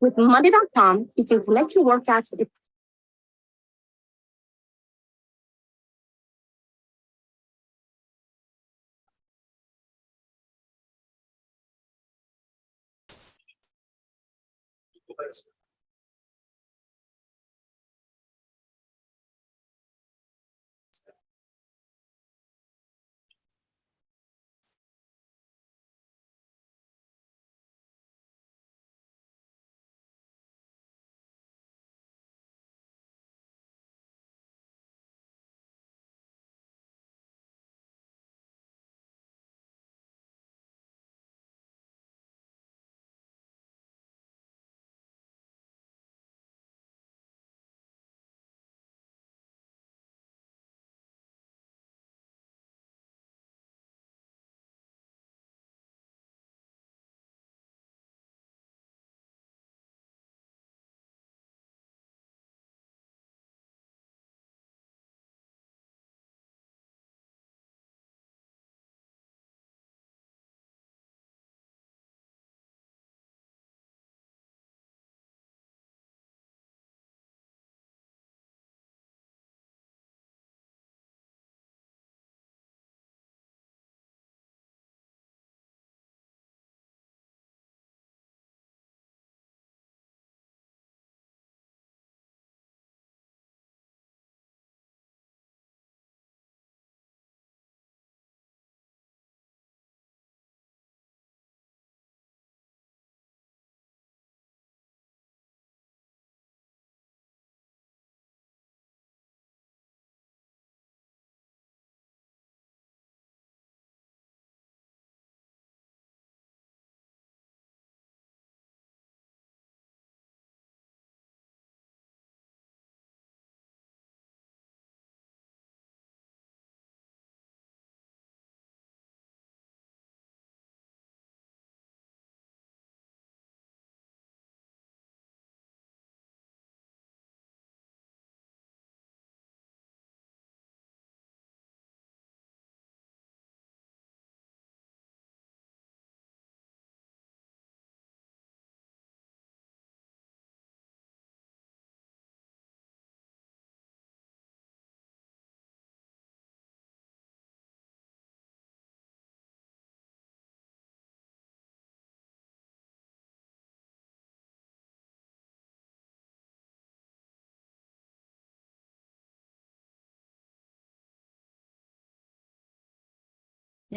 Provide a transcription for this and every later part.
With Monday.com, you can connect your work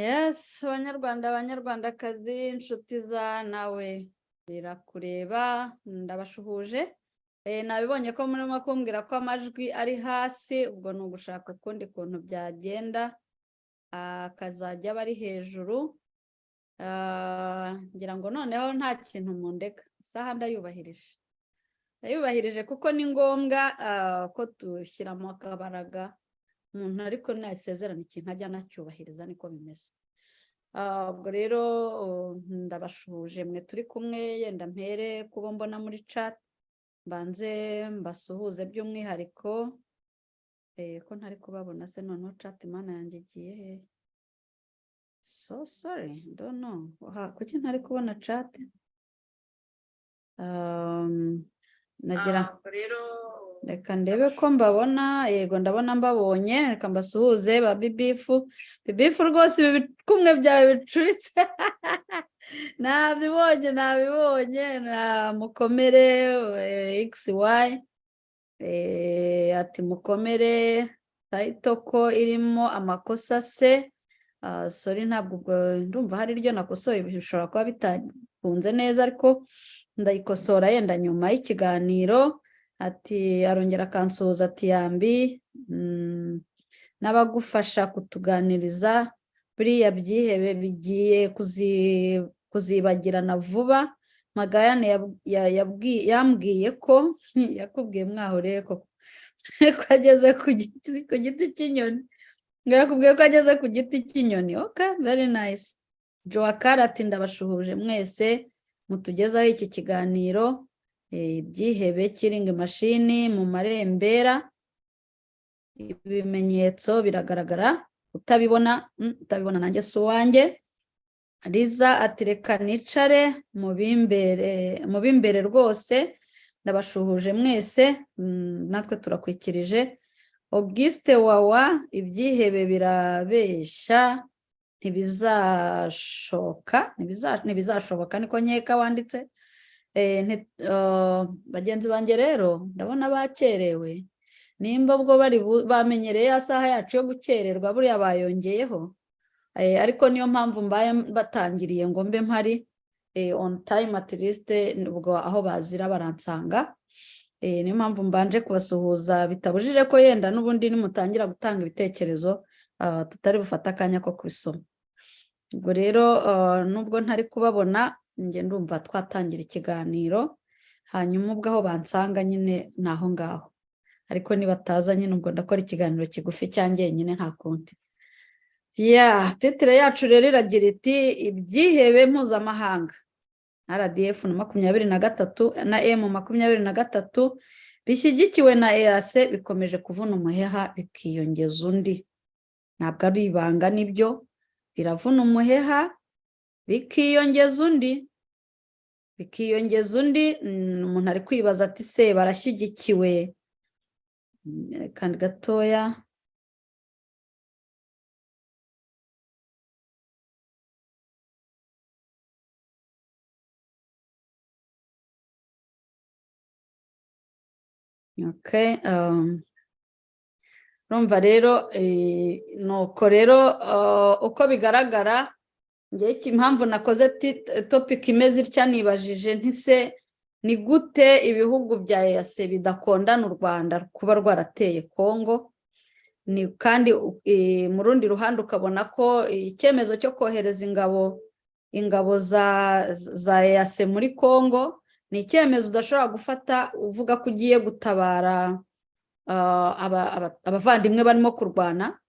Yes, banyarwanda banyarwandakazi inshuti za nawe. Birakureba ndabashuhuje. Eh, nabibonye ko murimo kumbwira ko amajwi ari hasi ubwo ni ugushaka ukundi kuntu byagenda. Akazajya aba ari hejuru. Ah, ngira ngo noneho nta kintu mundeka. Isaha ndayubahirije. Ndayubahirije kuko ni ngombwa ah, ko dushyiramo akabaraga. Umuntu ariko nasezerana ikintu ajya anacyubahiriza niko bimeze. Ubwo rero ndabashuhuje mwe turi kumwe yenda mpere kubo mbona muri chat mbanze mbasuhuze by'umwihariko eh, ko ntari kubabona se noneho chat imana yanjye igiye. He so sorry Ha, kuki ntari kubona chat? Um, nagira reka ndebe ko mbabona yego ndabona mbabonye reka mbasuhuze ba bibifu. Bibifu rwose ibi bikumwe byawe bicuritse. Nabibonye nabibonye na mukomere eh, xy eh, ati mukomere tayito ko irimo amakosa se. Ah, sorry ntabwo ubwo ndumva hari iryo nakosoye bishobora kuba bitakunze neza ariko ndayikosora yenda nyuma y'ikiganiro. Ati arongera akansuhuza ati yambi mm, n'abagufasha kutuganiriza buriya byihebe bigiye kuzi- kuzibagirana vuba? Magayane yambwiye ko yakubwiye mwahoreye ko ko ageze ku giti cy'inyoni. Yakubwiye ko ageze ku giti cy'inyoni. Okay very nice. Joakara ati ndabashuhuje mwese mutugezaho iki kiganiro. Ibyihebe kiringi mashini mu marembera ibimenyetso biragaragara utabibona mm, utabibona nanjye si uwanjye. Riza ati reka nicare mu b'imbere rwose ndabashuhuje mwese mm, natwe turakwikirije. Auguste wawa ibyihebe birabeshya ntibizashoka ntibiza- ntibizashoboka. Niko nkeka wanditse. Bagenzi banjye rero ndabona bakerewe nimba ubwo bari bamenyereye ya saha yacu yo gukererwa buriya bayongeyeho. Eh, ariko niyo mpamvu mbaye batangiriye ngo mbe mpari eh, on time at least ubwo aho bazira baransanga. Eh, niyo mpamvu mbanje kubasuhuza bitabujije ko yenda n'ubundi nimutangira gutanga ibitekerezo ah, tutari bufate akanya ko kubisoma. Ubwo rero ah, nubwo ntari kubabona njye ndumva twatangira ikiganiro hanyuma ubwo aho bansanga nyine ni aho ngaho. Ariko nibataza nyine ubwo ndakora ikiganiro kigufi cyanjye nyine nta kundi. Ya titire yacu rero iragira iti ibyihebe mpuzamahanga. Rdf na makumyabiri na gatatu na emu makumyabiri na gatatu bishyigikiwe na ease bikomeje kuvuna umuheha bikiyongeza undi. Ntabwo ari ibanga ni byo biravuna umuheha bikiyongeza undi. Bikiyongeza undi umuntu ari kwibaza ati se barashyigikiwe? Kandi gatoya. Um, urumva rero eh, nuko rero uh, uko bigaragara impamvu nakoze topic imeze itya? Nibajije. Ntise ni gute ibihugu bya EAC bidakondana u Rwanda kuba rwarateye Congo? Ni kandi mu rundi ruhande ukabona ko icyemezo cyo kohereza ingabo ingabo za EAC muri Congo ni icyemezo udashobora gufata uvuga ko ugiye gutabara ah, aba- aba- abavandimwe barimo kurwana.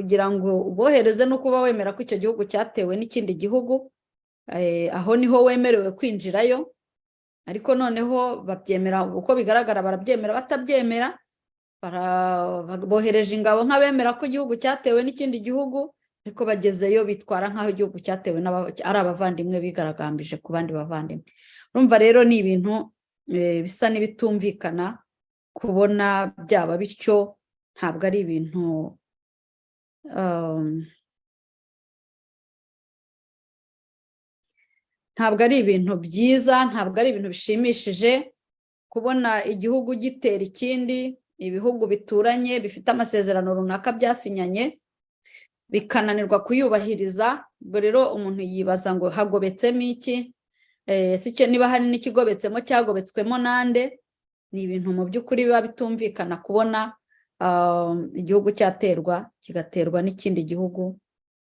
Kugira ngo ubohereze no kuba wemera ko icyo gihugu cyatewe n'ikindi gihugu eh, aho ni ho wemerewe kwinjirayo. Ariko noneho babyemera uko bigaragara barabyemera batabyemera bohereje ingabo nk'abemera ko igihugu cyatewe n'ikindi gihugu ariko bagezeyo bitwara nk'aho igihugu cyatewe ari abavandimwe bigaragambije ku bandi bavandimwe. Urumva rero ni ibintu eh, bisa n'ibitumvikana kubona byaba bityo ntabwo ari ibintu ntabwo ari ibintu byiza ntabwo ari ibintu bishimishije kubona igihugu gitera ikindi ibihugu bituranye bifite amasezerano runaka byasinyanye bikananirwa kuyubahiriza. Ubwo rero umuntu yibaza ngo hagobetsemo iki? Eh, niba hari n'ikigobetsemo cyagobetswemo nande? Ni ibintu mu by'ukuri biba bitumvikana kubona igihugu cyaterwa kigaterwa n'ikindi gihugu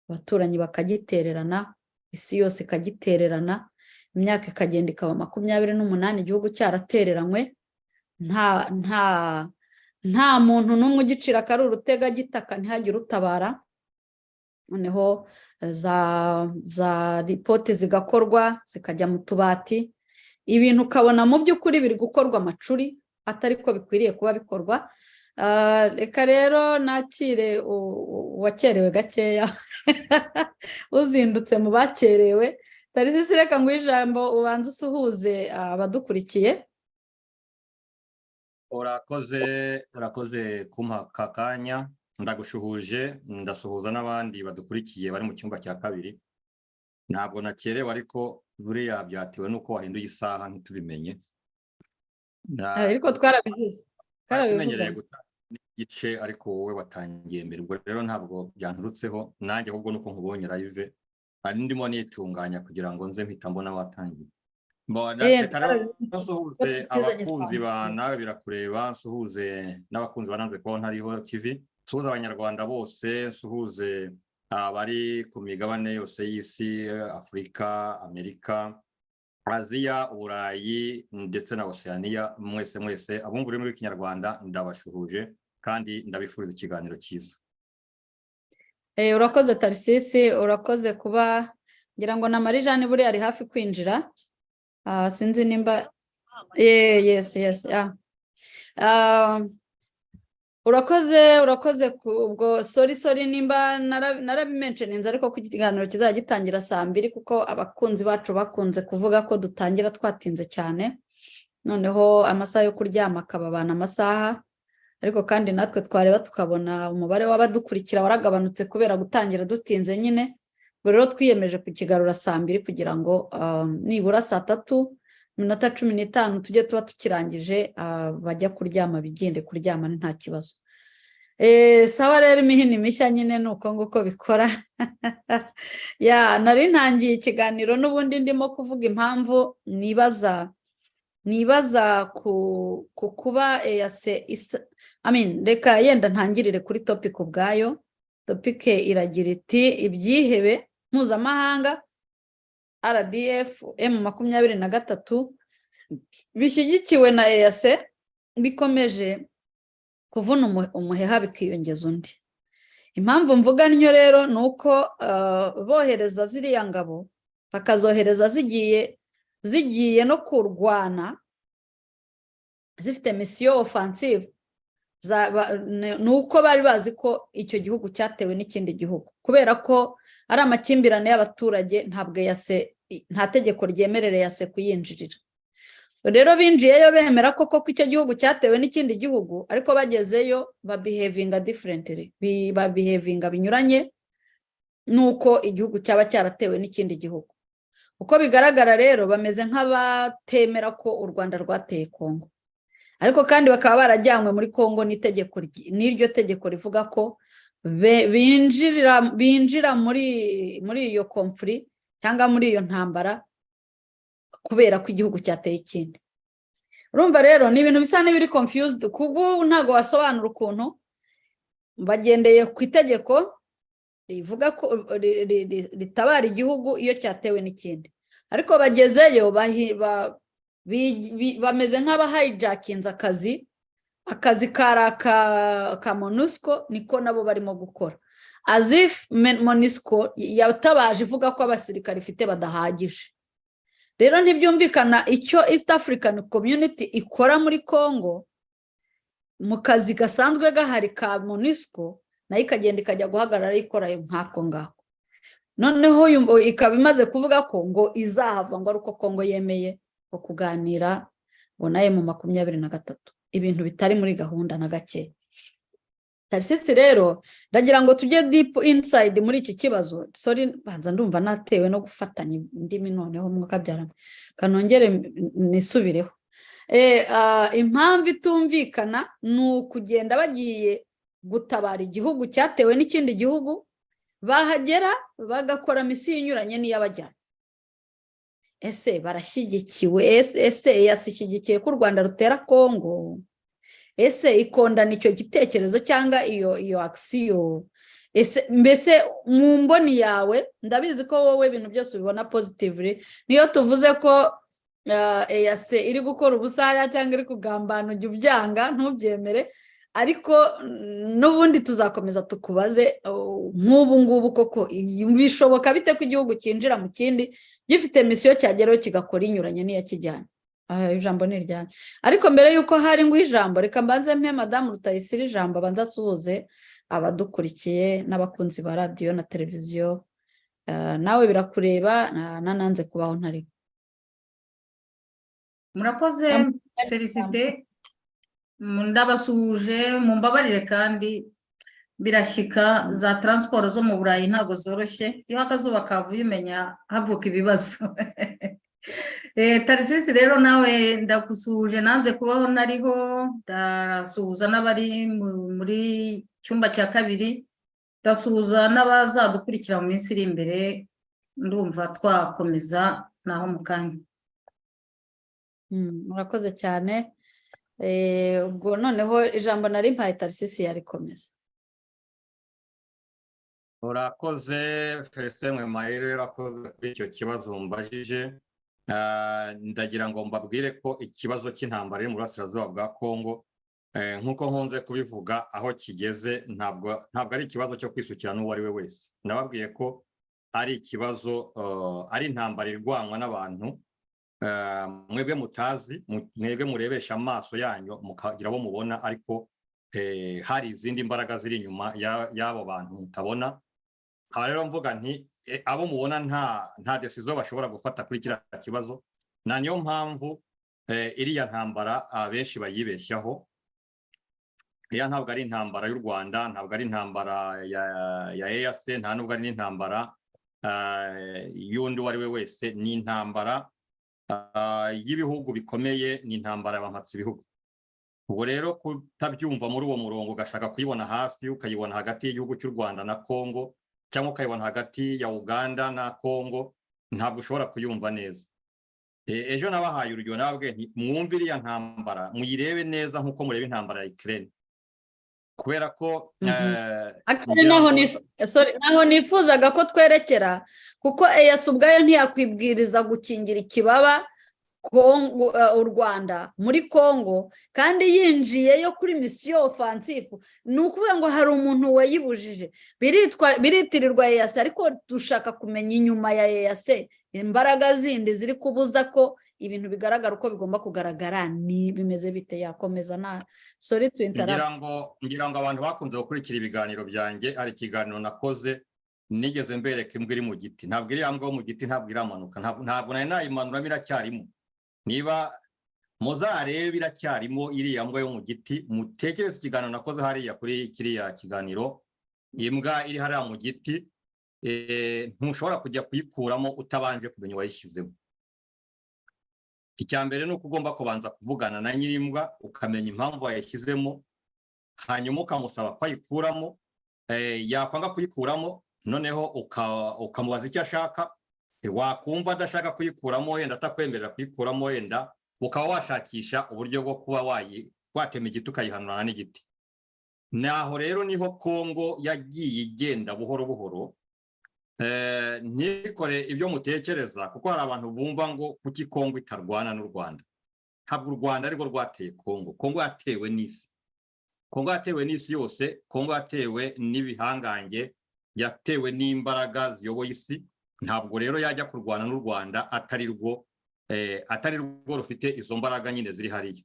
abaturanyi bakagitererana isi yose ikagitererana imyaka ikagenda ikaba makumyabiri n'umunani igihugu cyaratereranywe nta nta nta muntu n'umwe ugicira akari urutega gitaka ntihagire utabara. Noneho za za ripoti zigakorwa zikajya mu tubati ibintu ukabona mu by'ukuri biri gukorwa amacuri atari ko bikwiriye kuba bikorwa. Reka rero nakire uwakerewe gakeya. Uzindutse mu bakerewe. Tarisisi reka ngo ijambo ubanze usuhuze abadukurikiye. Urakoze urakoze kumpa aka kanya. Ndagushuhuje ndasuhuza n'abandi badukurikiye bari mu cyumba cya kabiri. Ntabwo nakerewe ariko buriya byatewe n'uko wahinduye isaha ntitubimenye. Ah, ariko twarabivuze. Twarabivuze. Gutanga igice ariko wowe watangiye mbere. Ubwo rero ntabwo byanturutseho nanjye ahubwo nuko nkubonye live hari ndimo nitunganya kugira ngo nze mpita mbona watangiye. Eh, nsuhuze abakunzi ba nawe birakureba nsuhuze n'abakunzi bananze kubona hariho tv nsuhuze abanyarwanda bose nsuhuze abari ku migabane yose y'isi afurika amerika aziya uburayi ndetse na oceania. Mwese mwese abumva ururimi rw'ikinyarwanda ndabashuhuje. Kandi ndabifuriza ikiganiro cyiza. Eh, urakoze tarisisi urakoze kuba ngira ngo na marijane buriya ari hafi kwinjira. Ah, sinzi nimba Eh, yes yes yeah. Ah, urakoze urakoze ubwo sori sori nimba nara- narabimentioninze ariko ko ikiganiro kizajya gitangira saa mbiri kuko abakunzi bacu bakunze kuvuga ko dutangira twatinze cyane. Noneho amasaha yo kuryama akababana amasaha. Ariko kandi natwe twareba tukabona umubare w'abadukurikira waragabanutse kubera gutangira dutinze nyine. Ubwo rero twiyemeje kukigarura saa mbiri kugira ngo um, nibura saa tatu iminota cumi n'itanu tujye tuba tukirangije ah, bajya kuryama bigende kuryama ni nta kibazo. Eh, sawa rero imihini mishya nyine ni uko nguko bikora. Ya nari ntangiye ikiganiro n'ubundi ndimo kuvuga impamvu nibaza nibaza ku ku kuba eyase isa reka yenda ntangirire kuri topic ubwayo. Topic iragira iti ibyihebe mpuzamahanga RDF M makumyabiri na gatatu bishyigikiwe na EAC bikomeje kuvuna umu- umuheha bikiyongeza undi. Impamvu mvuga ntyo rero ni uko ah, bohereza ziriya ngabo bakazohereza zigiye zigiye no kurwana zifite misiyo ba- ni uko bari bazi ko icyo gihugu cyatewe n'ikindi gihugu. Kubera ko ari amakimbirane y'abaturage ntabwo yase nta tegeko ryemerera yase kuyinjirira. Rero binjiyeyo bemera ko koko icyo gihugu cyatewe n'ikindi gihugu ariko bagezeyo babihevinga differently bi- babihevinga binyuranye n'uko igihugu cyaba cyaratewe n'ikindi gihugu. Uko bigaragara rero bameze nk'abatemera ko u rwanda rwateye kongo. Ariko kandi bakaba barajyanywe muri kongo n'iryo tegeko rivuga ko binjira muri muri iyo komfuri cyangwa muri iyo ntambara kubera ko igihugu cyateye ikindi. Urumva rero ni ibintu bisa n'ibiri confused kuko ntabwo wasobanura ukuntu bagendeye ku itegeko rivuga ko ri- ri- ri- ritabara igihugu iyo cyatewe n'ikindi. Ariko bagezeyo bameze nk'abahayijakinze akazi akazi kari aka ka monusco niko nabo barimo gukora. As if Men- monusco yatabaje ivuga ko abasirikare ifite badahagije. Rero ntibyumvikana icyo east african community ikora muri congo mu kazi gasanzwe gahari ka monusco na yo ikagenda ikajya guhagarara ikora nk'ako ngako. Noneho ikaba imaze kuvuga ko ngo izahava ngo ari uko kongo yemeye ngo kuganira ngo na yo mu makumyabiri na gatatu. Ibintu bitari muri gahunda na gake. Tarisisi rero ndagira ngo tujye deep inside muri iki kibazo. Sorry banza ndumva natewe no gufatanya indimi noneho mwukabyarana kanongere nisubireho. Eh, ah, impamvu itumvikana ni ukugenda bagiye gutabara igihugu cyatewe n'ikindi gihugu bahagera bagakora misiyo inyuranye n'iy'abajyana. Ese barashyigikiwe? Ese yashyigikiye ko u rwanda rutera kongo ese ikondana icyo gitekerezo cyangwa iyo iyo akisiyo ese mbese mu mboni yawe ndabizi ko wowe ibintu byose ubibona positively niyo tuvuze ko eyase iri gukora ubusaya cyangwa iri kugambana ujya ubyanga ntubyemere. Ariko n'ubundi tuzakomeza tukubaze nk'ubu ngubu koko bishoboka bite ko igihugu cyinjira mu kindi gifite misiyo cyageraho kigakora inyuranye n'iyakijyanye Ah, ijambo ni iryanyu ariko mbere y'uko hari nguha ijambo reka mbanze mpe madamu rutayisire ijambo abanza asuhuze abadukurikiye n'abakunzi ba radiyo na televiziyo Ah, nawe birakureba na- nananze kubaho ntari murakoze felicite. Ndabasuhuje mumbabarire kandi birashyika za taransiporo zo mu burayi ntabwo zoroshye. Iyo akazuba kavuye umenya havuka ibibazo. Eh, tarisisi rero nawe ndagusuhuje nanze kubaho nariho ndasuhuza n'abari mu- muri cyumba cya kabiri ndasuhuza n'abazadukurikira mu minsi iri imbere ndumva twakomeza naho mu kanya. Mm, murakoze cyane. Ubwo noneho ijambo nari mpaye tarisisi yarikomeza urakoze felicien mwemayire urakoze kuri icyo kibazo mbajije. Ah, ndagira ngo mbabwire ko ikibazo cy'intambara iri mu burasirazuba bwa kongo eh, nk'uko nkunze kubivuga aho kigeze ntabwo ntabwo ari ikibazo cyo kwisukira n'uwo ari we wese. Nababwiye ko ari ikibazo eh, ari intambara irwanwa n'abantu eh, mwebwe mutazi mu- mwebwe murebesha amaso yanyu mukagira abo mubona ariko eh, hari izindi mbaraga ziri inyuma ya- y'abo bantu mutabona. Aha rero mvuga nti eh, abo mubona nta nta decision bashobora gufata kuri kiriya kibazo. Na niyo mpamvu eh, iriya ntambara abenshi bayibeshyaho. Iriya ntabwo ari intambara y'u rwanda ntabwo ari intambara ya ya EAC nta nubwo ari n'intambara eh, y'undi uwo ari we wese ni intambara ah, y'ibihugu bikomeye ni intambara y'abampatsi ibihugu ubwo rero kutabyumva muri uwo murongo ugashaka kuyibona hafi ukayibona hagati y'igihugu cy'u rwanda na congo cyangwa ukayibona hagati ya uganda na congo ntabwo ushobora kuyumva neza. E- ejo nabahaye urugero nababwiye nti mwumve iriya ntambara muyirebe neza nk'uko mureba intambara ya Ukraine. Nif- sorry, naho nifuzaga ko twerekera kuko eyasi ubwayo ntiyakwibwiriza gukingira ikibaba Kongo, eh, u rwanda muri congo kandi yinjiyeyo kuri misiyo ofansifu ni ukuvuga ngo hari umuntu wayibujije. Biritwa biritirirwa eyasi ariko dushaka kumenya inyuma ya eyasi imbaraga zindi ziri kubuza ko ibintu bigaragara uko bigomba kugaragara ni bimeze bite? Yakomeza na ngira interrupt. Ngo ngira ngo abantu bakunze gukurikira ibiganiro byanjye hari ikiganiro nakoze nigeze mbereka imbwa iri mu giti. Ntabwo iriya mbwa yo mu giti ntabwo iramanuka. Ntabwo nari nayimanuramo iracyarimo niba muzarebe iracyarimo iriya mbwa yo mu giti mutekereze ikiganiro nakoze hariya kuri kiriya kiganiro. Imbwa iri hariya mu giti eh, ntushobora kujya kuyikuramo utabanje kumenya uwayishyizemo. Icya mbere ni uko ugomba kubanza kuvugana na nyir'imbwa ukamenya impamvu wayishyizemo hanyuma ukamusaba ko ayikuramo eh, yakwanga kuyikuramo noneho uka- ukamubaza icyo ashaka wakumva adashaka kuyikuramo wenda atakwemerera kuyikuramo wenda ukaba washakisha uburyo bwo kuba watema igiti ukayihanurana n'igiti. Naho rero ni ho kongo yagiye igenda buhoro buhoro ntikore ibyo mutekereza kuko hari abantu bumva ngo kuki kongo itarwana n'u rwanda. Ntabwo u rwanda arirwo rwateye kongo. Kongo yatewe n'isi. Kongo yatewe n'isi yose kongo yatewe n'ibihangange yatewe n'imbaraga ziyoboye isi. Ntabwo rero yajya kurwana n'u rwanda atari rwo eh, atari rwo rufite izo mbaraga nyine ziri hariya.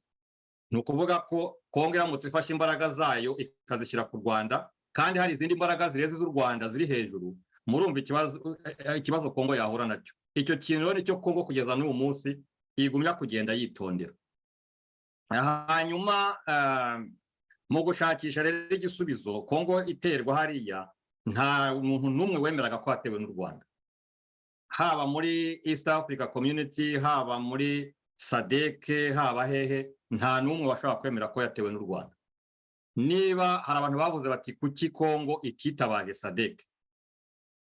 Ni ukuvuga ko kongo iramutse ifashe imbaraga zayo ikazishyira ku rwanda kandi hari izindi mbaraga zirenze z'u rwanda ziri hejuru murumva ikibazo eh, eh, kongo yahura na cyo. Icyo kintu rero ni cyo kongo kugeza n'uyu munsi igumya kugenda yitondera. Hanyuma eh, mu gushakisha rero igisubizo kongo iterwa hariya nta muntu n'umwe wemeraga ko yatewe n'u rwanda. Haba muri east africa community haba muri sadeke haba hehe nta n'umwe washobora kwemera ko yatewe n'u rwanda. Niba hari abantu bavuze bati kuki kongo ititabaje sadeke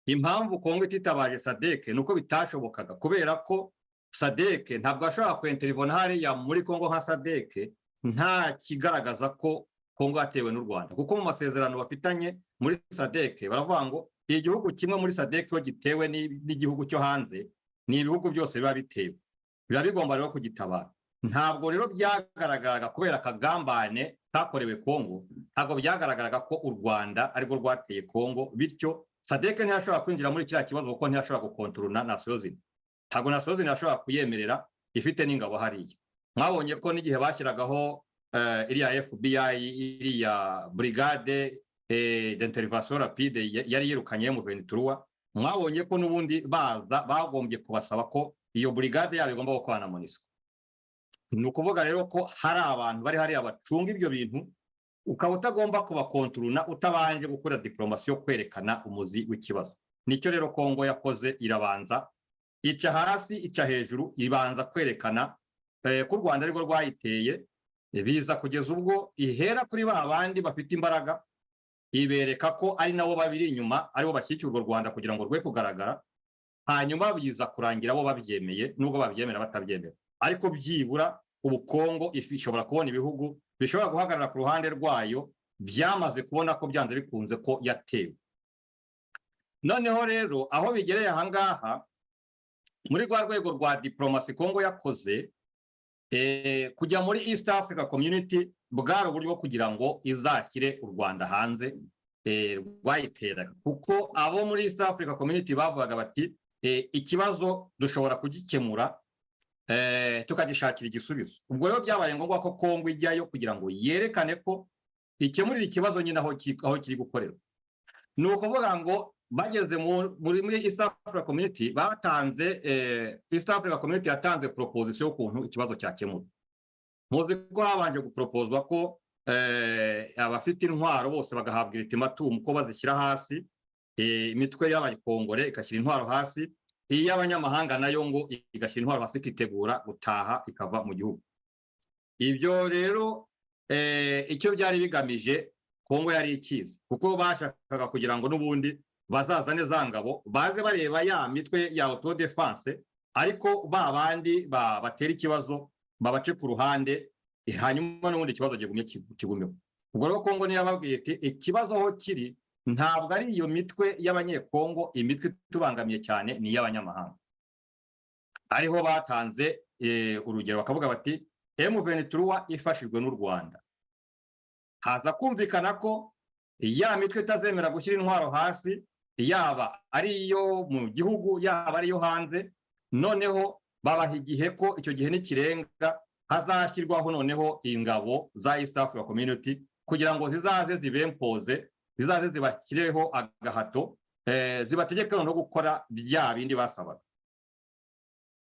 impamvu kongo ititabaje sadeke ni uko bitashobokaga. Kubera ko sadeke ntabwo ashobora kwenterivona hariya muri kongo nka sadeke nta kigaragaza ko kongo yatewe n'u rwanda. Kuko mu masezerano bafitanye muri sadeke baravuga ngo igihugu kimwe muri sadeke iyo gitewe n'i- n'igihugu cyo hanze ni ibihugu byose biba bitewe. Biba bigomba rero kugitabara. Ntabwo rero byagaragaraga kubera akagambane kakorewe kongo ntabwo byagaragaraga ko u rwanda arirwo rwateye kongo bityo sadeke ntiyashobora kwinjira muri kiriya kibazo kuko ntiyashobora gukontorona nasiyo zina ntabwo nasiyo zina yashobora kuyemerera ifite n'ingabo hariya. Mwabonye ko n'igihe bashyiragaho eh, iriya fbi iriya brigade eh, d'intervention rapide ya- yari yirukanye mu venituruwa mwabonye ko n'ubundi baza bagombye kubasaba ko iyo brigade yabo igomba gukorana na monisco. Ni ukuvuga rero ko hari abantu bari hariya bacunga ibyo bintu ukaba utagomba kubakonturuna utabanje gukora diplomasi yo kwerekana umuzi w'ikibazo. Nicyo rero kongo yakoze irabanza ica hasi ica hejuru ibanza kwerekana eh, ko u rwanda arirwo rwayiteye biza kugeza ubwo ihera kuri ba bandi bafite imbaraga ibereka ko ari nabo babiri inyuma ari bo bashyigikira urwo rwanda kugira ngo rwe kugaragara hanyuma biza kurangira bo babyemeye nubwo babyemera batabyemera. Ariko byibura ubukongo ifi ishobora kubona ibihugu bishobora guhagarara ku ruhande rwayo byamaze kubona ko byanze bikunze ko yatewe. Noneho rero aho bigereye ahangaha muri rwa rwego rwa diplomasi kongo yakoze eh, kujya muri east africa community bwari uburyo kugira ngo izashyire u rwanda hanze eh, rwayiteraga. Kuko abo muri east africa community bavugaga bati eh, ikibazo dushobora kugikemura tukagishakira igisubizo. Ubwo rero byabaye ngombwa ko kongo ijyayo kugira ngo yerekane ko ikemurire ikibazo nyine aho ki- aho kiri gukorera ni ukuvuga ngo bageze mu- muri east africa community batanze eh, east africa community yatanze proposition y'ukuntu ikibazo cyakemurwa. Muzi ko habanje guproposwa ko eh, abafite intwaro bose bagahabwa ultimatum ko bazishyira hasi eh, imitwe y'abakongore igashyira intwaro hasi iy'abanyamahanga na yo ngo igashyira intwaro hasi ikitegura gutaha ikava mu gihugu. Ibyo rero eh, icyo byari bigamije kongo yari ikizi kuko bashakaga kugira ngo n'ubundi bazazane za ngabo baze bareba ya mitwe ya auto defense ariko ba bandi ba- batera ikibazo babace ku ruhande eh, hanyuma n'ubundi ikibazo gigumye kigu- kigumeho ubwo rero kongo niyo yababwiye iti ikibazo aho kiri ntabwo ari iyo mitwe y'abanyekongo imitwe itubangamiye cyane ni iy'abanyamahanga. Ariho batanze eh, urugero bakavuga bati M23 ifashijwe n'u Rwanda. Haza kumvikana ko ya mitwe itazemera gushyira intwaro hasi yaba ari iyo mu gihugu yaba ari iyo hanze noneho babaha igihe ko icyo gihe nikirenga hazashyirwaho noneho ingabo za East Africa Community kugira ngo zizaze zibempoze zizaze zibashyireho agahato eh, zibategeke no gukora bya bindi basabaga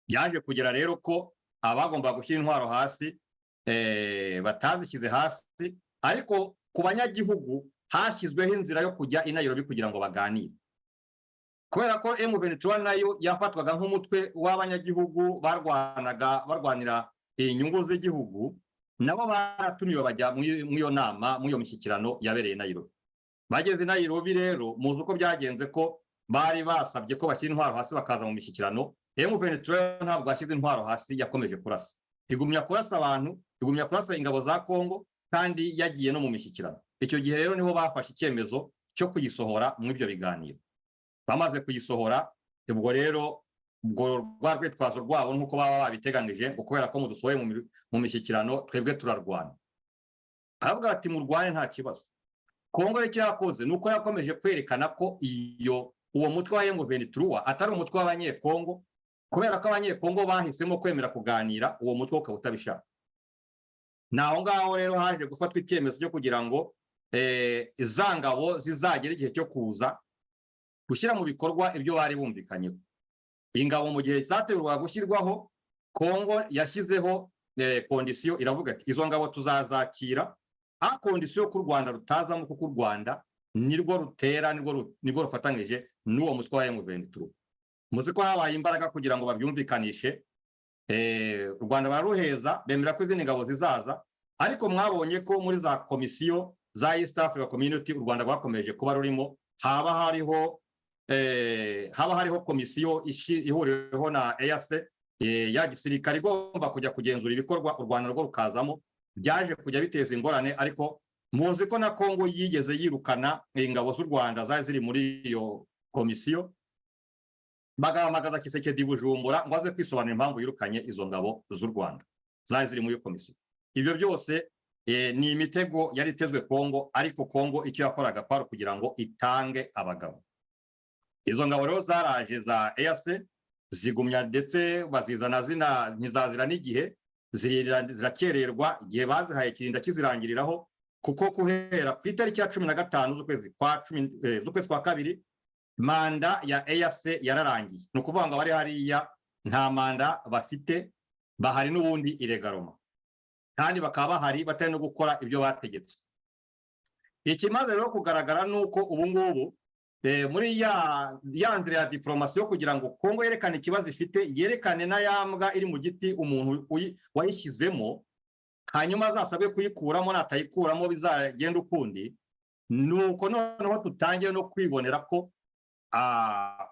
byaje kugera rero ko abagombaga gushyira intwaro hasi eh, batazishyize hasi ariko ku banyagihugu hashyizweho inzira yo kujya i Nairobi kugira ngo baganire. Kubera ko M23 na yo yafatwaga nk'umutwe w'abanyagihugu barwanaga barwanira inyungu z'igihugu nabo baratumiwe bajya muri iyo nama muri iyo mishyikirano yabereye Nairobi. Bageze i Nairobi rero muzi uko byagenze ko bari basabye ko bashyira intwaro hasi bakaza mu mishyikirano. M23 ntabwo yashyize intwaro hasi yakomeje kurasa. Igumya kurasa abantu igumya kurasa ingabo za Kongo kandi yagiye no mu mishyikirano. Icyo gihe rero ni ho bafashe icyemezo cyo kuyisohora muri ibyo biganiro. Bamaze kuyisohora ubwo rero ubwo rwa rwitwazo rwabo nk'uko baba babiteganije ngo kubera ko mudusohoye mu mi- mu mishyikirano twebwe turarwana. Aravuga ati murwane nta kibazo. Kongo rero icyo yakoze ni uko yakomeje kwerekana ko iyo uwo mutwe wa M23 atari umutwe w'abanyekongo kubera ko abanyekongo bahisemo kwemera kuganira uwo mutwe ukaba utabishaka. Ni aho ngaho rero haje gufatwa icyemezo cyo kugira ngo eh, za ngabo zizagera igihe cyo kuza gushyira mu bikorwa ibyo bari bumvikanyeho. Ingabo mu gihe zategurwaga gushyirwaho kongo yashyizeho eh, kondisiyo iravuga ati izo ngabo tuzazakira a kondisiyo ko u rwanda rutazamo kuko u rwanda nirwo rutera nirwo ru- nirwo rufatanyije n'uwo mutwe wa M23. Muzi ko habaye imbaraga kugira ngo babyumvikanishe eh, u rwanda bararuheza bemera ko izindi ngabo zizaza ariko mwabonye ko muri za komisiyo za east africa community u rwanda rwakomeje kuba rurimo haba hariho eh, haba hariho komisiyo ihuriweho na EAC eh, ya gisirikare igomba kujya kugenzura ibikorwa u rwanda rwo rukazamo byaje kujya biteza ingorane ariko muzi ko na kongo yigeze yirukana ingabo z'u rwanda zari ziri muri iyo komisiyo bagahamagaza kisekedi bujumbura ngo aze kwisobanura impamvu yirukanye izo ngabo z'u rwanda zari ziri muri iyo komisiyo. Ibyo byose eh, ni imitego yari itezwe kongo ariko kongo icyo yakoraga kwari kugira ngo itange abagabo. Izo ngabo rero zaraje za EAC zigumya ndetse bazizana zina ntizazira n'igihe zirakererwa igihe bazihaye kirinda kizirangiriraho kuko guhera ku itariki ya cumi na gatanu z'ukwezi kwa eh, kabiri manda ya EAC yararangiye. Ni ukuvuga ngo abari hariya nta manda bafite bahari n'ubundi iregaroma kandi bakaba bahari batari no gukora ibyo bategetswe ikimaze rero kugaragara ni uko ubu ngubu muri ya nzira ya diporomasi yo kugira ngo kongo yerekane ikibazo ifite yerekane na ya mbwa iri mu giti umuntu wayishyizemo hanyuma azasabwe kuyikuramo natayikuramo bizagenda ukundi ni uko noneho tutangiye no kwibonera ko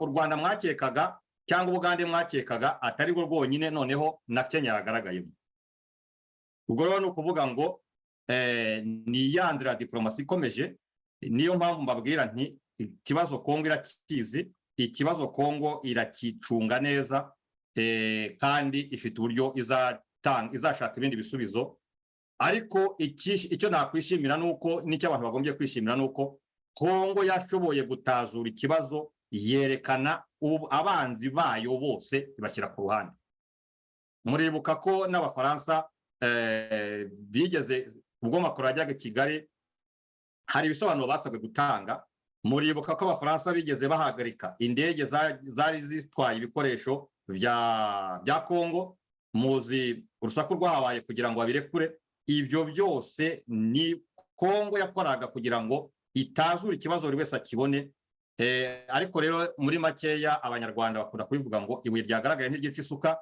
u rwanda mwakekaga cyangwa ubugande mwakekaga atari rwo rwonyine noneho na kenya yagaragayemo ubwo rero ni ukuvuga ngo eh, ni ya ya diporomasi ikomeje niyo mpamvu mbabwira nti ikibazo kongo irakizi ikibazo kongo irakicunga neza eh, kandi ifite uburyo izashaka ibindi bisubizo. Ariko icyo nakwishimira ni uko n'icyo abantu bagombye kwishimira ni uko kongo yashoboye gutazura ikibazo yerekana abanzi bayo bose ibashyira ku ruhande. Muribuka ko n'abafaransa eh, bigeze ubwo makuru yajyaga i kigali hari ibisobanuro basabwe gutanga muribuka ko abafaransa bigeze bahagarika. Indege za- zari zitwaye ibikoresho bya kongo muzi urusaku rwahabaye kugira ngo babirekure. Ibyo byose ni kongo yakoraga kugira ngo itazura ikibazo buri wese akibone. Eh, ariko rero muri makeya abanyarwanda bakunda kubivuga ngo ibuye ryagaragaye ntiryica isuka.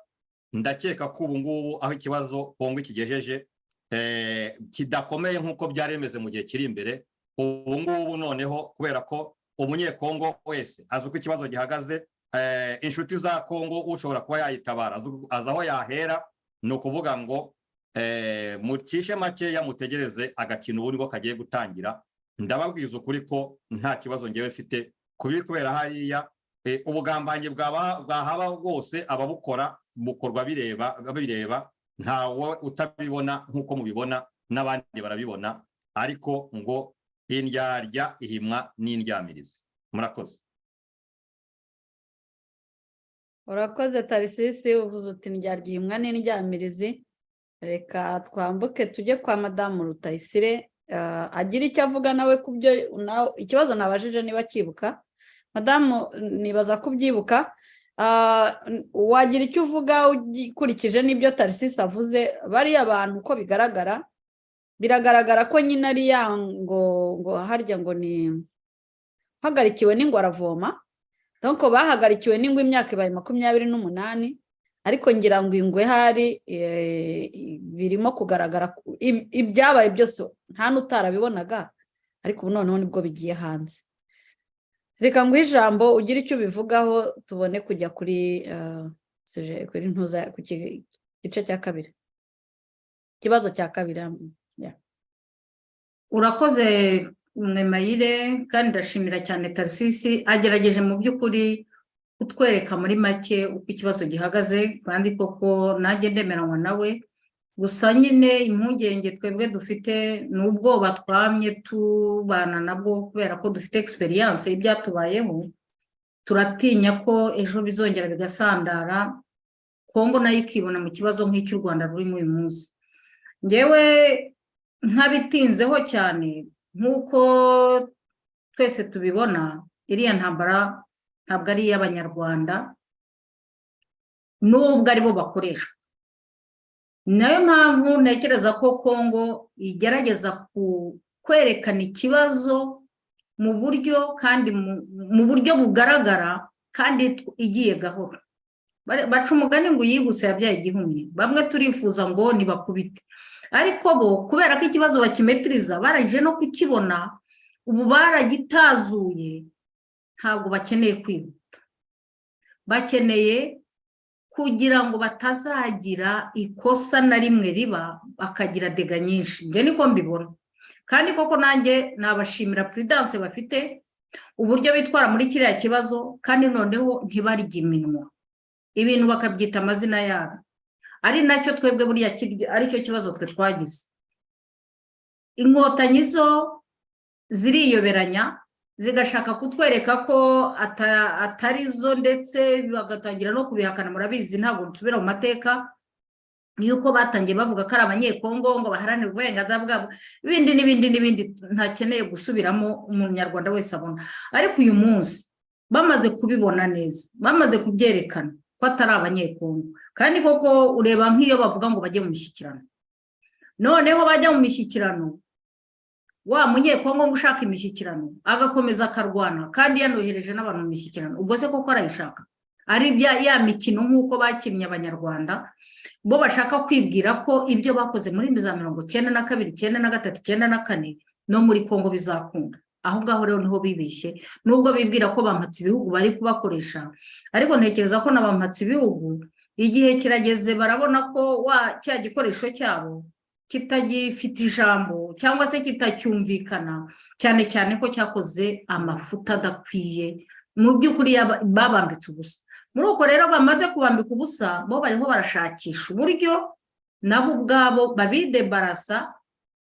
Ndakeka ko ubu ngubu aho ikibazo kongo ikigejeje eh, kidakomeye nk'uko byari bimeze mu gihe kiri imbere. Ubu ngubu noneho kubera ko umunyekongo wese azi uko ikibazo gihagaze eh, inshuti za kongo ushobora kuba yayitabara. Azi- aho yahera ni ukuvuga ngo eh, mucishe makeya mutegereze agakino ubu ni bwo kagiye gutangira. Ndababwiza ukuri ko nta kibazo ngewe mfite kubi kubera hariya eh, ubugambanyi bwahaba bwose ababukora bukorwa bireba ntawe utabibona nk'uko mubibona n'abandi barabibona. Ariko ngo indyarya ihimwa n'indyamirizi. Murakoze. Urakoze tarisisi uvuze uti ndyarya n'indyamirizi reka twambuke tujye kwa madamu rutayisire eh, agira icyo avuga nawe ku byo ikibazo nabajije niba akibuka. Madamu nibaza ko ubyibuka. Ah, n- wagira icyo uvuga ukurikije n'ibyo tarisisi avuze. Bariya bantu uko bigaragara biragaragara ko nyine ari ya ngo ngo harya ngo ni hagarikiwe n'ingwe aravoma. Donc bahagarikiwe n'ingwe imyaka ibaye makumyabiri n'umunani ariko ngira ngo ingwe hari eh, birimo kugaragara ku- ib- ibyabaye byose nta n'utarabibonaga ariko ubu noneho ni bwo bigiye hanze. Reka nguhe ijambo ugire icyo ubivugaho tubone kujya kuri eh, kuri ntuza ku gice cya kabiri. Ikibazo cya kabiri. Urakoze mwemayire kandi ndashimira cyane tarisisi agerageje mu by'ukuri kutwereka muri make uko ikibazo gihagaze kandi koko nanjye ndemeranywa nawe. Gusa nyine impungenge twebwe dufite ni ubwoba twamye tubana nabwo kubera ko dufite egisperiyanse y'ibyatubayeho turatinya ko ejo bizongera bigasandara kongo na yo ikibona mu kibazo nk'icy'u rwanda rurimo uyu munsi. Ngewe ntabitinzeho cyane nk'uko twese tubibona iriya ntambara ntabwo ari iy'abanyarwanda nubwo ari bo bakoreshwa. Nayo mpamvu ntekereza ko kongo igerageza kwerekana ikibazo mu buryo kandi mu buryo bugaragara kandi igiye gahoro. Baca umugani ngo uyihuse yabyaye igihumye. Bamwe turifuza ngo nibakubite. Ariko bo kubera ko ikibazo bakimetiriza barangije no kukibona ubu baragitazuye ntabwo bakeneye kwihuta. Bakeneye kugira ngo batazagira ikosa na rimwe riba bakagira dega nyinshi. Njye niko mbibona. Kandi koko nanjye nabashimira puridanse bafite uburyo bitwara muri kiriya kibazo kandi noneho ntibarye iminwa. Ibintu bakabyita amazina yabo. Ari na cyo twebwe buriya ari cyo kibazo twe twagize. Inkotanyi zo ziriyoberanya zigashaka kutwereka ko atari zo ndetse bagatangira no kubihakana murabizi ntabwo nsubira mu mateka yuko batangiye bavuga ko ari abanyekongo ngo baharanire uburenganzira bwabo. Ibindi n'ibindi n'ibindi ntakeneye gusubiramo umunyarwanda wese abona. Ariko uyu munsi bamaze kubibona neza bamaze kubyerekana ko atari abanyekongo. Kandi koko ureba nk'iyo bavuga ngo bajye mu mishyikirano. Noneho bajya mu mishyikirano wa munyekongo ngo ushaka imishyikirano agakomeza akarwana kandi yanohereje n'abantu mu mishyikirano. Ubwo se koko arayishaka? Ari ya mikino nk'uko bakinnye abanyarwanda bo bashaka kwibwira ko ibyo bakoze muri za mirongo icyenda na kabiri icyenda na gatatu icyenda na kane no muri kongo bizakunda. Aho ngaho rero ni ho bibeshye nubwo bibwira ko bampatse ibihugu bari kubakoresha ariko ntekereza ko na bampatse ibihugu igihe kirageze barabona ko wa cya gikoresho cyabo kitagifite ijambo cyangwa se kitacyumvikana cyane cyane ko cyakoze amafuta adakwiye. Mu by'ukuri babambitse ubusa. Muri uko rero bamaze kubambika ubusa bo bariho barashakisha uburyo nabo ubwabo babidebarasa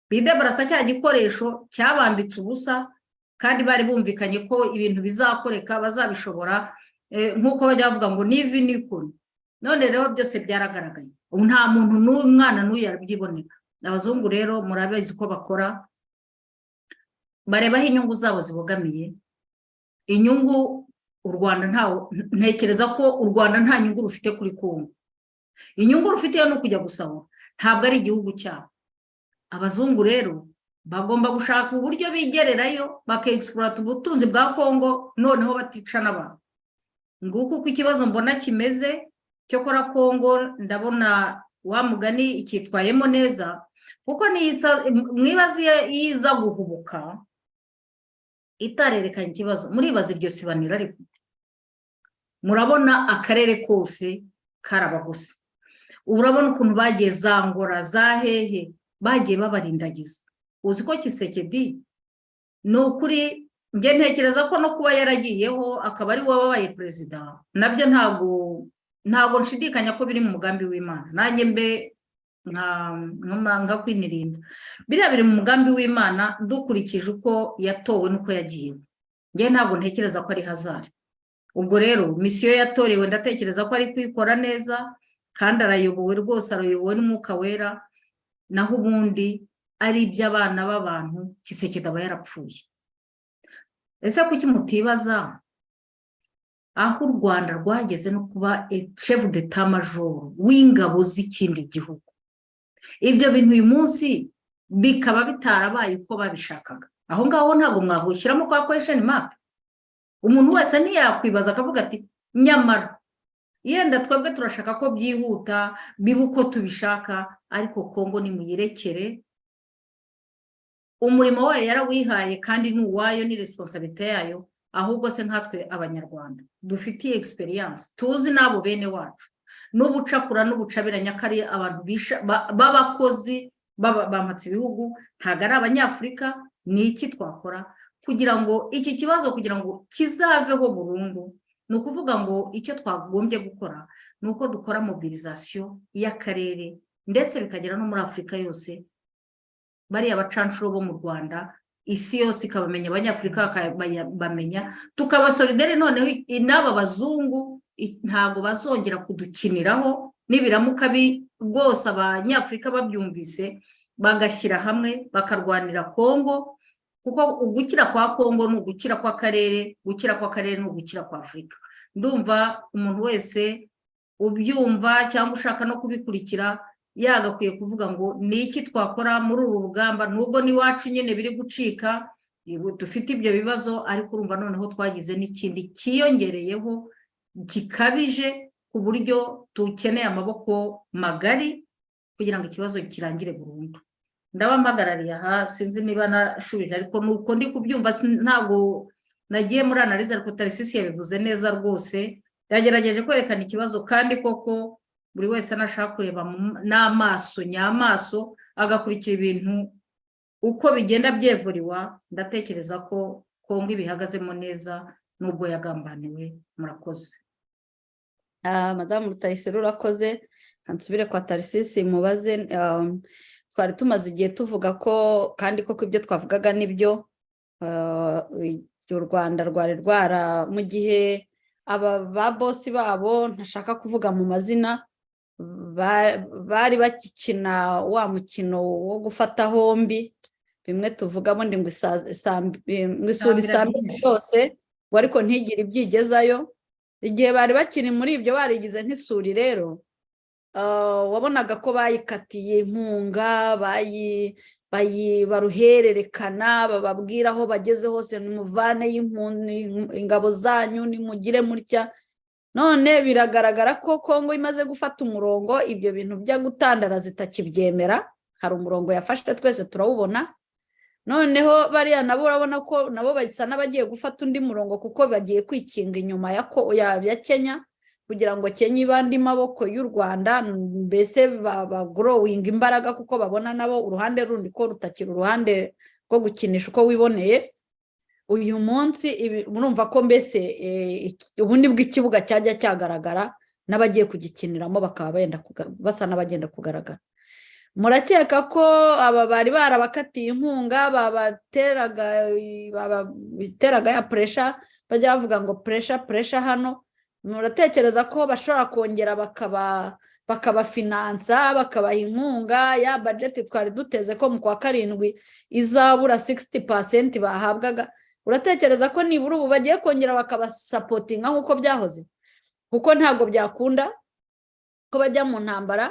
bidebarasa cya gikoresho cyabambitse ubusa kandi bari bumvikanye ko ibintu bizakoreka bazabishobora nk'uko bajya bavuga ngo nivi nikuni none rero byose byaragaragaye. Ubu nta muntu n'umwana n'uyu yabyibonera abazungu rero murabizi ko bakora bareba aho inyungu zabo zibogamiye. Inyungu u rwanda ntawe ntekereza ko u rwanda nta nyungu rufite kuri kongo inyungu rufite ni ukujya gusahura. Ntabwo ari igihugu cyabo. Abazungu rero bagomba gushaka uburyo bigererayo bakegisipurata ubutunzi bwa kongo noneho batica n'abantu nguko uko ikibazo mbona kimeze cyokora kongo ndabona wa mugani icyitwayemo neza kuko mwibaze iyo iza guhubuka itarerekanye ikibazo. Muribaza iryo sibanira ariko. Murabona akarere kose karabaguse urabona ukuntu bagiye za ngora za hehe bagiye babarindagiza. Uzi ko kisekedi ni ukuri njye ntekereza ko no kuba yaragiyeho akaba ari wowe wabaye perezida. Nabyo ntabwo ntabwo nshidikanya ko biri mu mugambi w'imana. Nanjye mbe nka kwinirinda biriya biri mu mugambi w'imana dukurikije uko yatowe n'uko yagiyeho njye ntabwo ntekereza ko ari hazari. Ubwo rero misiyo yatorewe ndatekereza ko ari kuyikora neza kandi arayobowe rwose arayobowe n'umwuka wera naho ubundi ari iby'abana b'abantu kisekeda aba yarapfuye. Ese kuki mutibaza? Aho u rwanda rwageze no kuba shefu deta majoro w'ingabo z'ikindi gihugu. Ibyo bintu uyu munsi bikaba bitarabaye uko babishakaga. Aho ngaho ntabwo mwahushyiramo kwa kwesheni mapu umuntu wese ntiyakwibaza akavuga ati nyamara yenda twebwe turashaka ko byihuta biba uko tubishaka ariko kongo nimuyirekere. Umurimo wayo yarawihaye kandi ni uwayo ni resiponsabite yayo. Ahubwo se nkatwe abanyarwanda. Dufitiye egisperiyanse tuzi n'abo bene wacu. N'ubucakura n'ubucabiranya ko ari abantu b'abakozi bamatse ibihugu ntabwo ari abanyafurika ni iki twakora? Kugira ngo iki kibazo kugira ngo kizaveho burundu ni ukuvuga ngo icyo twagombye gukora ni uko dukora mobilizasiyo y'akarere ndetse bikagera no muri afurika yose bariya bacanshuro bo mu rwanda isi yose ikabamenya abanyafurika bakabamenya tukabasolidere noneho n'aba bazungu ntabwo bazongera kudukiniraho nibiramuka rwose abanyafurika babyumvise bagashyira hamwe bakarwanira kongo kuko ugukira kwa kongo ni ugukira kw'akarere gukira kw'akarere ni ugukira kwa afurika. Ndumva umuntu wese ubyumva cyangwa ushaka no kubikurikira yagakwiye kuvuga ngo ni iki twakora muri uru rugamba? Nubwo n'iwacu nyine biri gucika dufite ibyo bibazo ariko urumva noneho twagize n'ikindi cyiyongereyeho gikabije ku buryo dukeneye amaboko magari kugira ngo ikibazo kirangire burundu. Ndaba mpagarariye aha sinzi niba nashubije ariko nuko ndi kubyumva ntabwo nagiye muri analize ariko tarisisi yabivuze neza rwose. Yagerageje kwerekana ikibazo kandi koko buri wese anashaka kureba n'amaso nyamaso agakurikira ibintu uko bigenda byevuriwa ndatekereza ko kongo ibihagazemo neza n'ubwo yagambaniwe murakoze madamu rutayisire urakoze nsubire kwa tarisisi mubaze twari tumaze igihe tuvuga ko kandi koko ibyo twavugaga ni byo u rwanda rwari rwara mu gihe aba ba bosi babo ntashaka kuvuga mu mazina bari bakikina wa mukino wo gufata hombi bimwe tuvuga bundi ngo isura isambi yose ngo ariko ntigire ibyigezayo. Igihe bari bakiri muri ibyo barigize nk'isuri rero wabonaga ko bayikatiye inkunga baruhererekana bababwira aho bageze hose nimuvane ingabo zanyu nimugire mutya. None biragaragara ko kongo imaze gufata umurongo ibyo bintu byo gutandara zitakibyemera. Hari umurongo yafashe twese turawubona. Noneho bariya nabo urabona ko nabo basa n'abagiye gufata undi murongo kuko bagiye kwikinga inyuma ya kenya kugira ngo kenya ibe andi maboko y'u rwanda mbese bagorowinga imbaraga kuko babona nabo uruhande rundi ko rutakira uruhande rwo gukinisha uko wiboneye. Uyu munsi murumva ko mbese ubundi bw'ikibuga cyajya cyagaragara n'abagiye kugikiniramo bakaba basa n'abagenda kugaragara. Murakeka ko aba bari barabakatiye inkunga babateraga ya puresha bajya bavuga ngo puresha puresha hano. Muratekereza ko bashobora kongera bakaba bakabafinansa bakabaha inkunga ya bajeti twari duteze ko mu kwa karindwi izabura 60% bahabwaga. Uratekereza ko nibura ubu? Bagiye kongera bakabasapotinga nk'uko byahoze. Kuko ntabwo byakunda ko bajya mu ntambara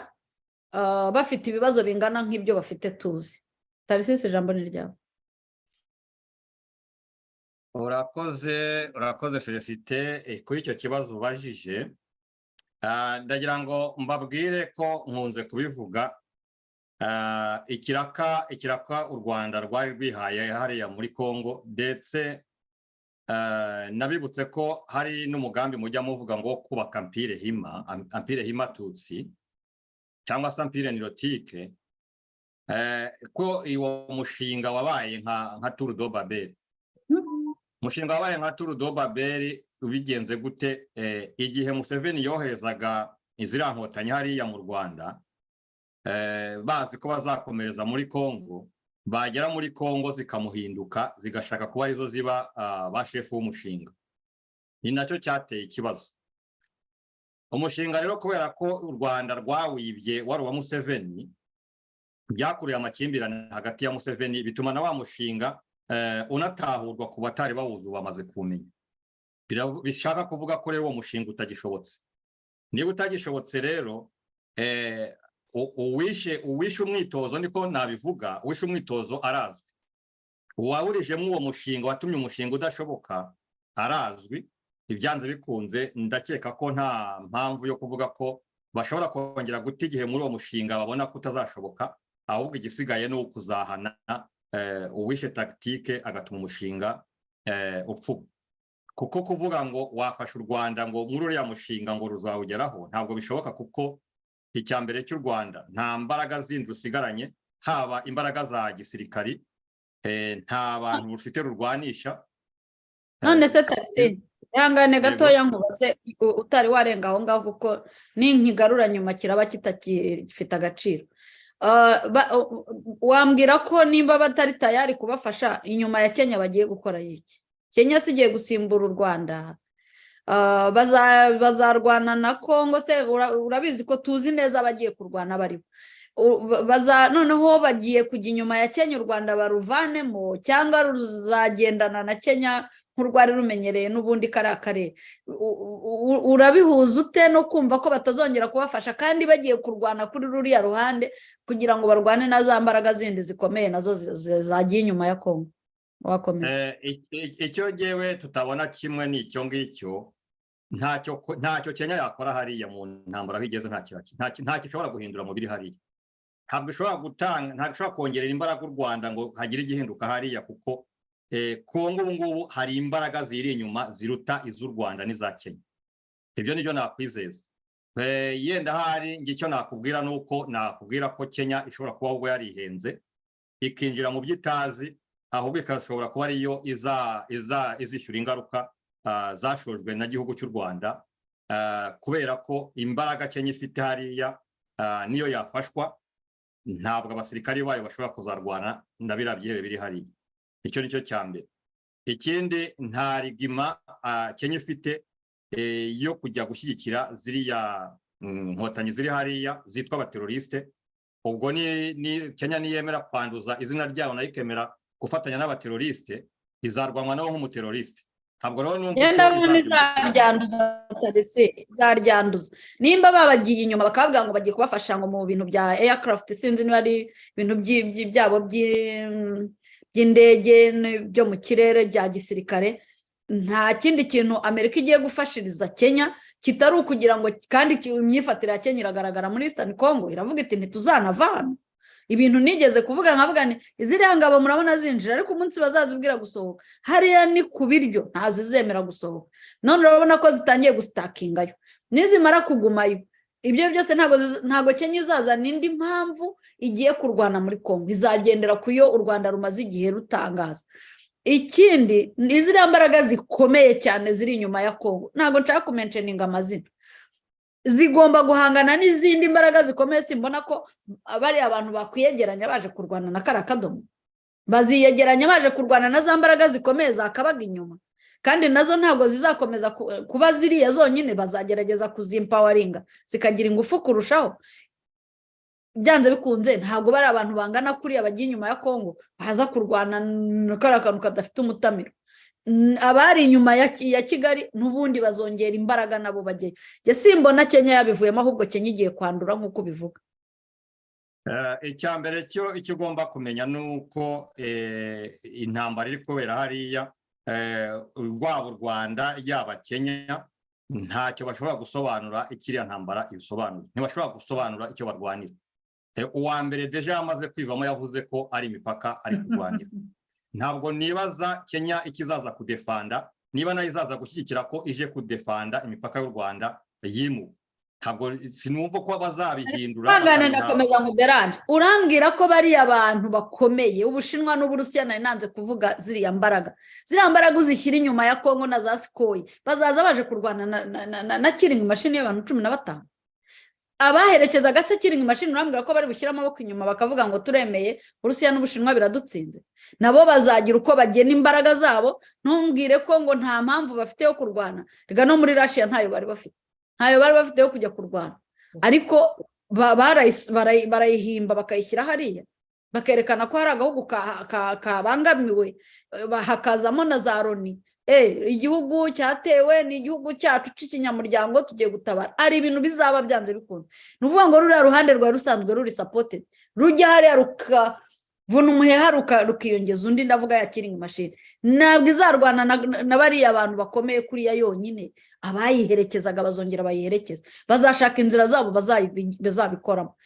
ah, bafite ibibazo bingana nk'ibyo bafite tuzi. Tarisisi ijambo ni ryawe. Urakoze urakoze felicite. Eh, kuri icyo kibazo ubajije Ah, ndagira ngo mbabwire ko nkunze kubivuga. Ikiraka ikiraka u rwanda rwari rwihaye hariya muri congo ndetse ah, nabibutse ko hari n'umugambi mujya muvuga ngo kubaka ampire hima am- ampire hima tutsi cyangwa se ampire nirotike eh, ko uwo mushinga wabaye nka turu do babeli umushinga wabaye nka turu do babeli ubigenze gute? Eh, igihe museveni yoherezaga iziriya nkotanyi hariya mu rwanda eh, bazi ko bazakomereza muri congo. Bagera muri congo zikamuhinduka zigashaka kuba ari zo ziba ah, ba shefu w'umushinga. Ni na cyo cyateye ikibazo. Umushinga rero kubera ko u rwanda rwawibye wari uwa museveni byakuriye amakimbirane hagati ya museveni bituma na wa mushinga eh, unatahurwa ku batari bawuzi bamaze kumenya. Bishaka kuvuga ko rero uwo mushinga utagishobotse. Niba utagishobotse rero eh, uwishe uwishe umwitozo niko nabivuga. Uwishe umwitozo arazwi. Uwawurijemo uwo mushinga watumye umushinga udashoboka arazwi. Ibyanze bikunze ndakeka ko nta mpamvu yo kuvuga ko bashobora kongera guta igihe muri uwo mushinga babona ko utazashoboka ahubwo igisigaye ni ukuzahana eh, uwishe tagitike agatuma umushinga eh, upfuba kuko kuvuga ngo wafashe u rwanda ngo muri uriya mushinga ngo ruzawugeraho ntabwo bishoboka kuko icya mbere cy'u rwanda. Nta mbaraga zindi rusigaranye haba imbaraga za gisirikari eh, nta bantu rufite rurwanisha. None se Eh, tarisisi ihangane gatoya nkubaze utari warenga aho ngaho kuko ninkigarura nyuma kiraba kitakifite agaciro. U- wambwira ko nimba batari tayari kubafasha inyuma ya kenya bagiye gukora iki? Kenya si igiye gusimbura u rwanda. Bazarwana na kongo se ura- urabizi ko tuzi neza abagiye kurwana baribo U- ba- baza noneho bagiye kujya inyuma ya kenya u rwanda baruvanemo cyangwa ruzagendana na kenya nk'urwari rumenyereye n'ubundi kariya karere U- u- u- urabihuza ute no kumva ko batazongera kubafasha? Kandi bagiye kurwana kuri ruriya ruhande kugira ngo barwane na za mbaraga zindi zikomeye na zo zagiye inyuma ya kongo wakomeza. Eh, icyo ngewe tutabona kimwe ni icyo ngicyo ntacyo ntacyo kenya yakora hariya mu ntambara aho igeze ntacyo ishobora guhindura mu biri hariya. Ntabwo ishobora gutanga ntabwo ishobora kongerera imbaraga u rwanda ngo hagire igihinduka hariya kuko eh, kongo ubu ngubu hari imbaraga ziri inyuma ziruta iz'u rwanda n'iza kenya. Ibyo ni byo nakwizeza. Eh, yenda hari icyo nakubwira ni uko nakubwira ko kenya ishobora kuba ahubwo yarihenze ikinjira mu byo itazi ahubwo ikashobora kuba ariyo izishyura ingaruka zashojwe na gihugu cy'u rwanda ah, kubera ko imbaraga kenya ifite hariya ah, niyo yafashwa. Ntabwo abasirikari bayo bashobora kuzarwana na biriya byihebe biri hariya. Icyo ni cyo cya mbere. Ikindi nta rigima kenya ifite eh, yo kujya gushyigikira ziriya mm, nkotanyi ziri hariya zitwa abaterorisite ubwo kenya niyemera kwanduza izina ryayo na yo ikemera gufatanya n'abaterorisite izarwanwa nabo nk'umuterorisite ntabwo rero numva yenda icyo bundi izabyumvikana. izaryanduza tarese izaryanduza nimba babagiye inyuma bakavuga ngo bagiye kubafasha ngo mu bintu bya aircraft sinzi niba ari ibintu byabo by'i- by'indege byo mu kirere bya gisirikare nta kindi kintu amerika igiye gufashiriza kenya kitari ukugira ngo kandi imyifatire ya kenya iragaragara muri eastern congo iravuga iti ntituzanava hano ibintu nigeze kuvuga nkavuga ni iziriya ngabo murabona zinjira? Ariko umunsi bazazibwira gusohoka. Hariya ni ku biryo ntazizemera gusohoka. None urabona ko zitangiye gusitakingayo nizimara kugumayo. Ibyo byose ntabwo kenya izazana indi mpamvu igiye kurwana muri congo izagendera ku yo u rwanda rumaze igihe rutangaza. Ikindi ni ziriya mbaraga zikomeye cyane ziri inyuma ya congo ntabwo nshaka kumenceninga amazina zigomba guhangana n'izindi mbaraga zikomeye simbona ko bariya abantu bakwiyegeranya baje kurwana na kariya kadomo. Baziyegeranya baje kurwana na za mbaraga zikomeye zakabaga inyuma. Kandi na zo ntabwo zizakomeza ku- kuba ziriya zonyine bazagerageza kuzimpawaringa zikagira ingufu kurushaho. Byanze bikunze ntabwo bari abantu bangana kuriya bagiye inyuma ya kongo baza kurwana na kariya kantu kadafite umutamiro abari inyuma ya Ki- ya kigali n'ubundi bazongera imbaraga nabo bagiye njye simbona kenya yabivuyemo ahubwo kenya igiye kwandura nk'uko ubivuga. Eh, icya mbere cyo icyo ugomba kumenya ni uko eh, intambara iri kubera hariya eh, rwaba u rwanda yaba kenya ntacyo bashobora gusobanura ikiriya ntambara ibisobanura ntibashobora gusobanura icyo barwanira. Eh, uwa mbere deja yamaze kwivamo yavuze ko ari imipaka ari kurwanira. ntabwo nibaza kenya ikizaza kudefanda niba na yo izaza gushyigikira ko ije kudefanda imipaka y'u rwanda yimuwe ntabwo sinumva ko bazabihindura bakabiha- ndakomeza nkuderanje urambwira ko bariya abantu bakomeye ubushinwa n'uburusiya nari nanze kuvuga ziriya mbaraga. Ziriya mbaraga uzishyira inyuma ya kongo na za sikoyi bazaza baje kurwana na, na, na, na, na kiringi mashini y'abantu cumi na batanu. Abaherekezaga se kiringi mashini urambwira ko bari bushyire amaboko inyuma bakavuga ngo turemeye uburusiya n'ubushinwa biradutsinze. Nabo bazagira uko bagena imbaraga zabo ntumbwire ko ngo nta mpamvu bafite yo kurwana. Reka no muri rashiya ntayo bari bafite. Ntayo bari bafite yo kujya kurwana. Ariko barayihimba bakayishyira hariya. Bakerekana ko hari agahugu ka- ka- kabangamiwe ba- hakazamo na za loni igihugu cyatewe ni igihugu cyacu cy'ikinyamuryango tugiye gutabara. Hari ibintu bizaba byanze bikunda ni ukuvuga ngo ruriya ruhande rwari rusanzwe ruri sapotedi rujya hariya rukavuna umuheha rukiyongeza undi ndavuga ya kiringi mashini ntabwo izarwana na- bariya abantu bakomeye kuriya yonyine. Abayiherekezaga bazongera bayiherekeza bazashaka inzira zabo bazabikoramo.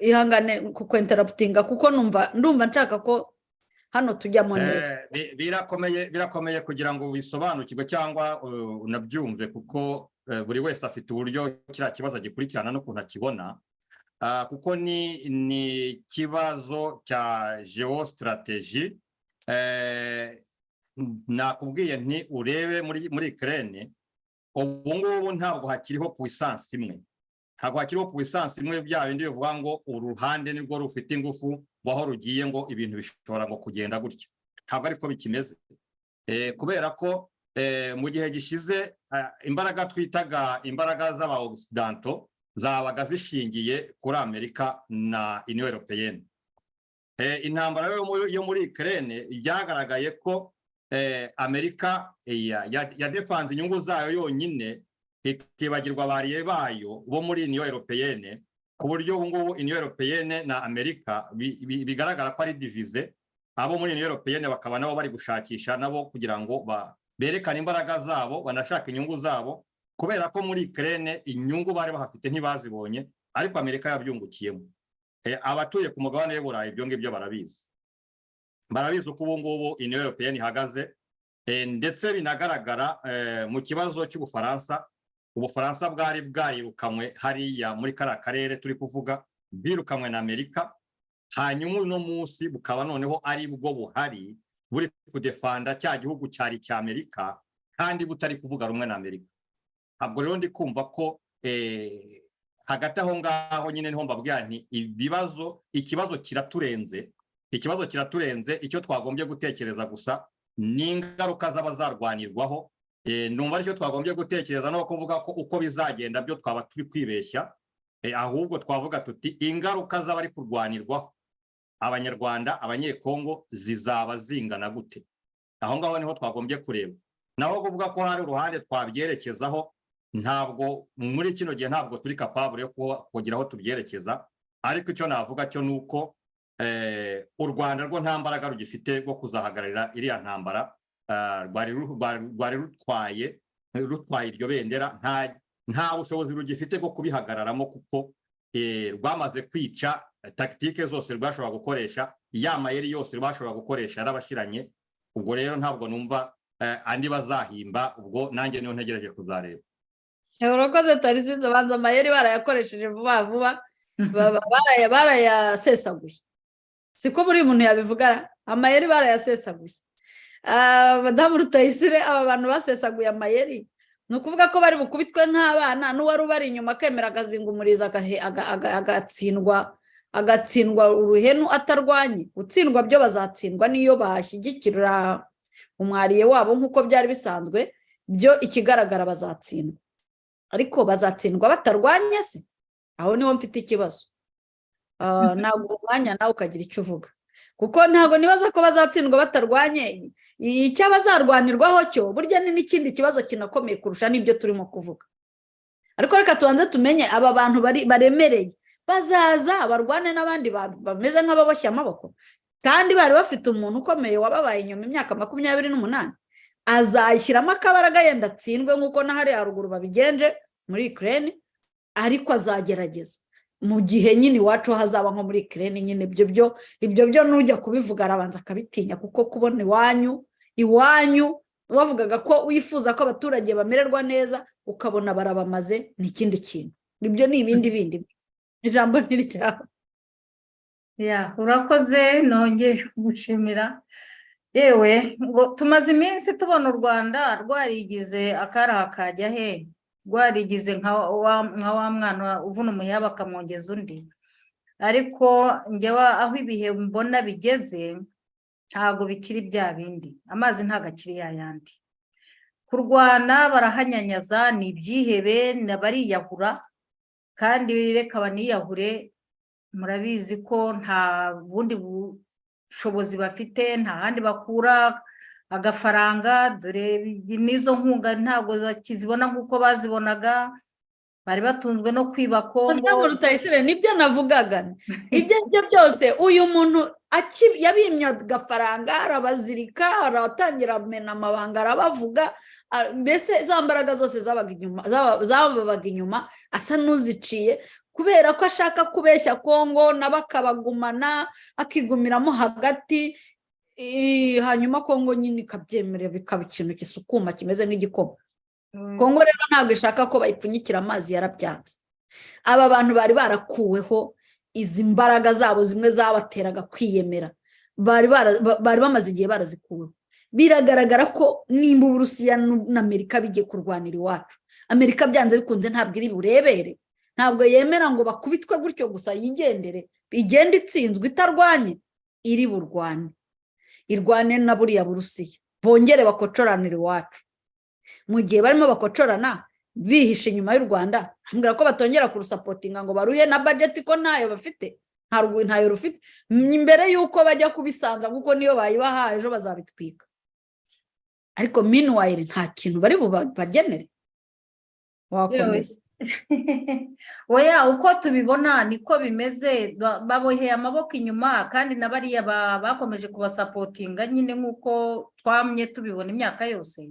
Ihangane ku kwenteraputinga kuko ndumva nshaka ko hano tujyamo neza Eh, bi- birakomeye birakomeye kugira ngo wisobanukirwe cyangwa unabyumve kuko eh, buri wese afite uburyo kiriya kibazo agikurikirana n'ukuntu akibona. Ah, kuko ni ni ikibazo cya geostrategy eh, nakubwiye nti urebe muri muri Ukraine ubu ngubu ntabwo hakiriho puissance imwe. Ntabwo hakiriho puissance imwe bya bindi bivuga ngo uruhande nirwo rufite ingufu aho rugiye ngo ibintu bishobora ngo kugenda gutya ntabwo ariko bikimeze. Eh, kubera ko eh, mu gihe gishize ah, imbaraga twitaga imbaraga z'abaoccidental zabaga zishingiye kuri amerika na européenne. Eh, intambara yo muri- Ukraine byagaragaye ko eh, amerika eh, ya- ya- yadefanze inyungu zayo yonyine ikibagirwa abariye bayo bo muri union européenne ku buryo ubu ngubu union européenne na amerika bi- bi- bigaragara ko ari divize abo muri union européenne bakaba nabo bari gushakisha nabo kugira ngo berekane imbaraga zabo banashaka inyungu zabo kubera ko muri Ukraine inyungu bari bahafite ntibazibonye ariko amerika yabyungukiyemo. Eh, abatuye ku mugabane w'uburayi ibyo ngibyo barabizi. Barabizi uko ubu ngubu union européenne ihagaze Eh, ndetse binagaragara eh, mu kibazo cy'ubufaransa ubufaransa bwari bwarirukanywe hariya muri kariya karere turi kuvuga bwirukanywe na amerika. Hanyuma uno munsi bukaba noneho ari bwo buhari buri kudefanda cya gihugu cyari icya amerika kandi butari kuvuga rumwe na amerika. Ntabwo rero ndi kumva ko eh, hagati aho ngaho nyine ni ho mbabwira nti ibibazo ikibazo kiraturenze ikibazo kiraturenze icyo twagombye gutekereza gusa ni ingaruka z'abazarwanirwaho numva ari cyo twagombye gutekereza no kuvuga ko uko bizagenda byo twaba turi kwibeshya. Eh, ahubwo twavuga tuti ingaruka z'abari kurwanirwaho abanyarwanda abanyekongo zizaba zingana gute? Aho ngaho ni ho twagombye kureba. Naho kuvuga ko hari uruhande twabyerekezaho ntabwo muri kino gihe ntabwo turi kapabure yo kugira aho tubyerekeza. Ariko icyo navuga cyo ni uko eh, u rwanda rwo nta mbaraga rugifite rwo kuzahagararira iriya ntambara. Rwari ru- rwari- rwari rutwaye rutwaye iryo bendera nta bushobozi rugifite bwo kubihagararamo kuko rwamaze kwica tactique zose rwashobora gukoresha ya mayeri yose rwashobora gukoresha yarabashiranye ubwo rero ntabwo numva andi bazahimba ubwo nanjye niyo ntegereje kuzareba urakoze tarisize banza amayeri barayakoresheje vuba vuba barayasesaguye siko buri muntu yabivuga amayeri barayasesaguye Ah, madamu rutayisire aba bantu basesaguye amayeri. Ni ukuvuga ko bari bukubitwe nk'abana n'uwari ubari inyuma akemera aga- agatsindwa agatsindwa uruhenu atarwanye gutsindwa byo bazatsindwa n'iyo bashyigikira umwariye wabo nk'uko byari bisanzwe byo ikigaragara bazatsindwa. Ariko bazatsindwa batarwanye se? Aho ni ho mfite ikibazo. Ah, ntabwo umwanya nawe ukagira icyo uvuga. Kuko ntabwo nibaza ko bazatsindwa batarwanye icyo bazarwanirwaho cyo? Burya ni n'ikindi kibazo kinakomeye kurusha n'ibyo turimo kuvuga. Ariko reka tubanze tumenye aba bantu baremereye. Bazaza barwane n'abandi ba- bameze nk'ababoshye amaboko. Kandi bari bafite umuntu ukomeye wababaye inyuma imyaka makumyabiri n'umunani azashyiramo akabaraga yenda atsindwe nk'uko na hariya haruguru babigenje muri Ukraine ariko azagerageza. Mu gihe nyine iwacu hazaba nko muri Ukraine nyine ibyo byo ibyo byo nujya kubivuga arabanza akabitinya kuko kubona iwanyu iwanyu bavugaga ko wifuza ko abaturage bamererwa neza ukabona barabamaze ni ikindi kintu. Ibyo ni ibindi bindi. Ijambo ntiryawe ya urakoze nongeye kugushimira yewe ngo tumaze iminsi tubona u rwanda rwarigize akaraha kajya he? Rwarigize nka wa mwana uvuna umuheha bakamwongeza undi. Ariko njyewe aho ibihe mbona bigeze ntabwo bikiri bya bindi. Amazi ntabwo akiri yayandi kurwana barahanyanyaza ni ibyihebe bariyahura? Kandi reka baniyahure murabizi ko nta bundi bushobozi bafite nta handi bakura agafaranga. Dore n'izo nkunga ntabwo bakizibona nk'uko bazibonaga. Bari batunzwe no kwiba kongo Madamu Rutayisire ni byo navugaga. Ibyo ari byo byose uyu muntu yabimye agafaranga arabazirika aratangira amena amabanga arabavuga mbese za mbaraga zose zabaga inyuma zaba- zababaga inyuma asa n'uziciye kubera ko ashaka kubeshya kongo nabo akabagumana akigumiramo hagati hanyuma kongo nyine ikabyemerera bikaba ikintu gisukuma kimeze nk'igikoma. Mm, kongo rero ntabwo ishaka ko bayipfunyikira amazi yarabyanze aba bantu bari barakuweho izi mbaraga zabo zimwe zabateraga kwiyemera. Bari bamaze igihe barazikuweho biragaragara ko nimba uburusiya n'u- na amerika bigiye kurwanira iwacu. Amerika byanze bikunze ntabwo iri burebere ntabwo yemera ngo bakubitwe gutyo gusa yigendere. Igenda itsinzwe itarwanye iri burwane irwane na buriya burusiya. Bongere bakocoranire iwacu. Mu gihe barimo bakocorana bihishe inyuma y'u rwanda mbwira ko batongera kurusapotinga ngo baruhe na bajeti ko ntayo bafite. Ntayo rufite. Mbere y'uko bajya kubisanza kuko niyo bayibaha ejo bazabitwika. Ariko minuwayire nta kintu bari bubagenere wakomeza. Oya uko tubibona niko bimeze ba- baboheye amaboko inyuma kandi na bariya ba- bakomeje kubasapotinga nyine nk'uko twamye tubibona imyaka yose.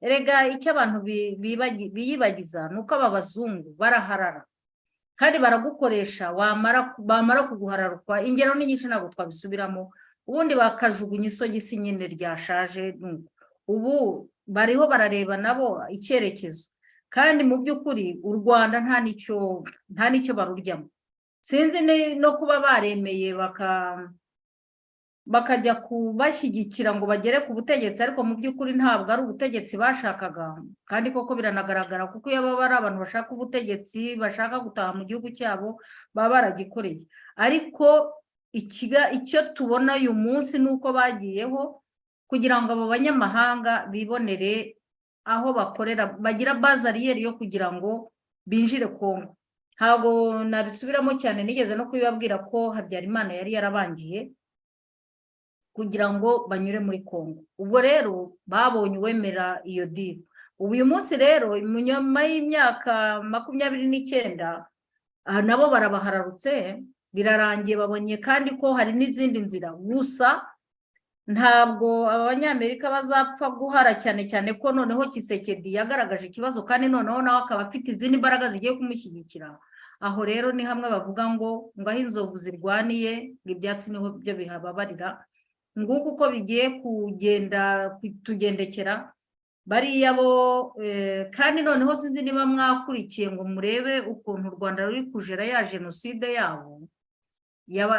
Erega icyo abantu biyibagiza ni uko aba bazungu baraharara. Kandi baragukoresha bamara kuguhararukwa ingero ni nyinshi ntabwo twabisubiramo. Ubundi bakajugunya isogisi nyine ryashaje ubu bariho barareba nabo icyerekezo. Kandi mu by'ukuri u rwanda nta n'icyo baruryamo. Sinzi no kuba baremeye baka bakajya kubashyigikira ngo bagere ku butegetsi ariko mu by'ukuri ntabwo ari ubutegetsi bashakaga. Kandi koko biranagaragara kuko iyo baba ari abantu bashaka ubutegetsi bashaka gutaha mu gihugu cyabo baba baragikoreye. Ariko icyo tubona uyu munsi ni uko bagiyeho kugira ngo abo banyamahanga bibonere aho bakorera bagira bazariyeri yo kugira ngo binjire kongo ntabwo nabisubiramo cyane nigeze no kubibabwira ko habyarimana yari yarabangiye. Kugira ngo banyure muri kongo ubwo rero babonye uwemera iyo diri uyu munsi rero nyuma y'imyaka makumyabiri n'icyenda nabo barabahararutse birarangiye babonye kandi ko hari n'izindi nzira. Gusa ntabwo abanyamerika bazapfa guhara cyane cyane ko noneho kisekedi yagaragaje ikibazo kandi noneho nawe akaba afite izindi mbaraga zigiye kumushyigikira. Aho rero ni hamwe bavuga ngo ngo aho inzovu zirwaniye ngo ibyatsi ni ho byo bihababarira. Nguko uko bigiye kugenda kutugendekera bariya bo eh, kandi noneho sinzi niba mwakurikiye ngo murebe ukuntu u rwanda ruri kujera ya jenoside yabo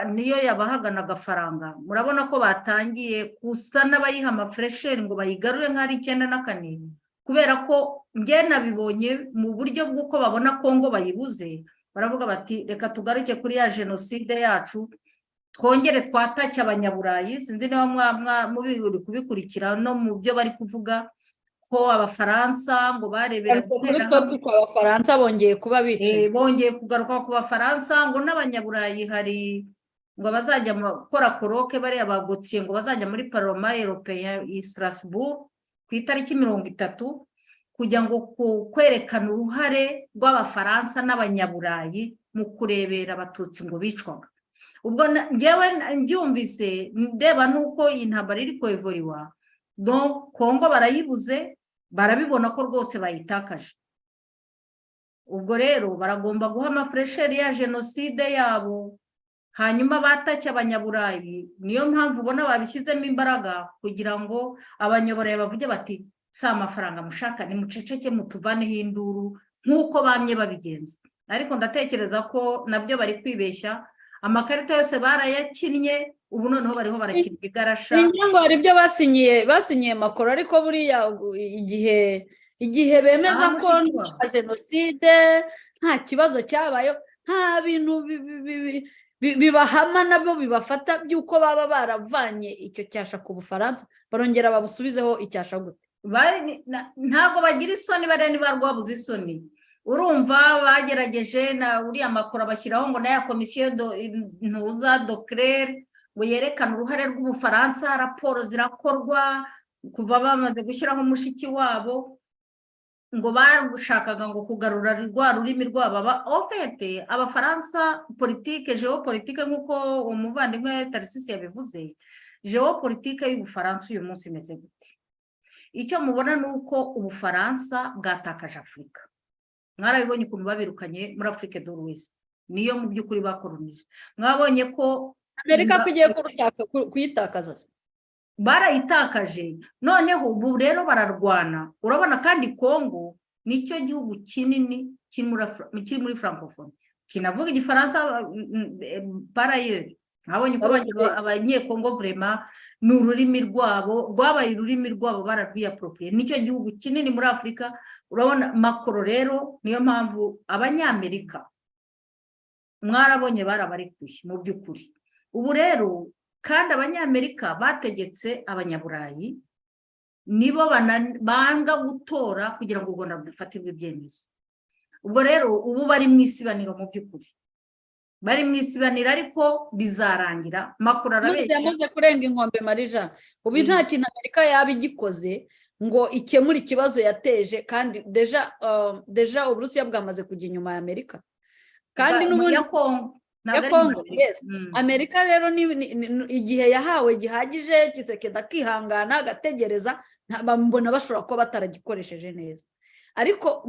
niyo yabahagana agafaranga. Murabona ko batangiye gusa n'abayiha amafuresheri ngo bayigarure nk'ari icyenda na kane kubera ko njye nabibonye mu buryo bw'uko babona kongo bayibuze baravuga bati reka tugaruke kuri ya jenoside yacu twongere twatake abanyaburayi sinzi niba mubiri kubikurikira. No mu byo bari kuvuga ko abafaransa ngo barebera abafaransa bongeye kuba bicaye. Bongeye kugaruka ku bafaransa ngo n'abanyaburayi hari ngo bazajya gukora koroke bariya bagotsiye ngo bazajya muri paroma eropeya i Strasbourg ku itariki mirongo itatu kugira ngo kwerekana uruhare rw'abafaransa n'abanyaburayi mu kurebera abatutsi ngo bicwaga. Ubwo ngewe mbyumvise ndeba n'uko iyi ntambara iri kwevuriwa kongo barayibuze barabibona ko rwose bayitakaje. Ubwo rero baragomba guha amafuresheri ya jenoside yabo hanyuma batake abanyaburayi. Niyo mpamvu ubona babishyizemo imbaraga kugira ngo abanyaburayi bavuge bati si amafaranga mushaka nimuceceke mutuvaneho induru nk'uko bamye babigenza. Ariko ndatekereza ko na byo bari kwibeshya amakarita yose barayakinnye ubu noneho bariho barakina igarasha. Ngo hari ibyo basinyiye basinyiye makoro ariko buriya igihe igihe bemeza ko jenoside nta kibazo cyabayeho nta bintu bibahama na byo bibafata by'uko baba baravanye icyo cyasha ku bufaransa barongera babusubizeho icyasha gute. Ntabwo bagira isoni bariya niba rwabuze isoni. Urumva bagerageje na uriya makuru bashyiraho ngo n'aya komisiyo ntuza dokirere ngo yerekane uruhare rw'ubufaransa raporo zirakorwa kuva bamaze gushyiraho umushiki wabo ngo bashakaga ngo kugarura rwa rurimi rwabo. Ofete abafaransa politike geopolitike nk'uko umuvandimwe tarisisi yabivuze geopolitike y'ubufaransa uyu munsi imeze gute? Icyo mubona ni uko ubufaransa bwatakaje afurika mwarabibonye ukuntu babirukanye muri afurika wese niyo mu by'ukuri bakoronije. Mwabonye ko amerika ko igiye kuyitakaza. Barayitakaje. Noneho ubu rero bararwana. Urabona kandi kongo ni cyo gihugu kinini kiri muri francophonie kinavuga igifaransa parayeri mwabonye ko abanyekongo vurema ni ururimi rwabo rwabaye ururimi rwabo bararwiyaporopeye ni cyo gihugu kinini muri afurika urabona makoro rero niyo mpamvu abanyamerika mwarabonye barabarekuye mu by'ukuri. Ubu rero kandi abanyamerika bategetse abanyaburayi nibo banga gutora kugira ngo u rwanda rufatirwe ibyemezo. Ubwo rero ubu bari mu isibaniro mu by'ukuri. Bari mu isibaniro ariko bizarangira. Makuru arabeshya. yamaze kurenga inkombe marija. Ubu nta kintu amerika yaba igikoze ngo ikemure ikibazo yateje kandi deja deja uburusiya bwamaze kujya inyuma ya amerika. Kandi n'ubundi ya kongo ya kongo yes. Amerika rero igihe yahawe gihagije kisekeda akihangana agategereza mbona bashobora kuba bataragikoresheje neza. Ariko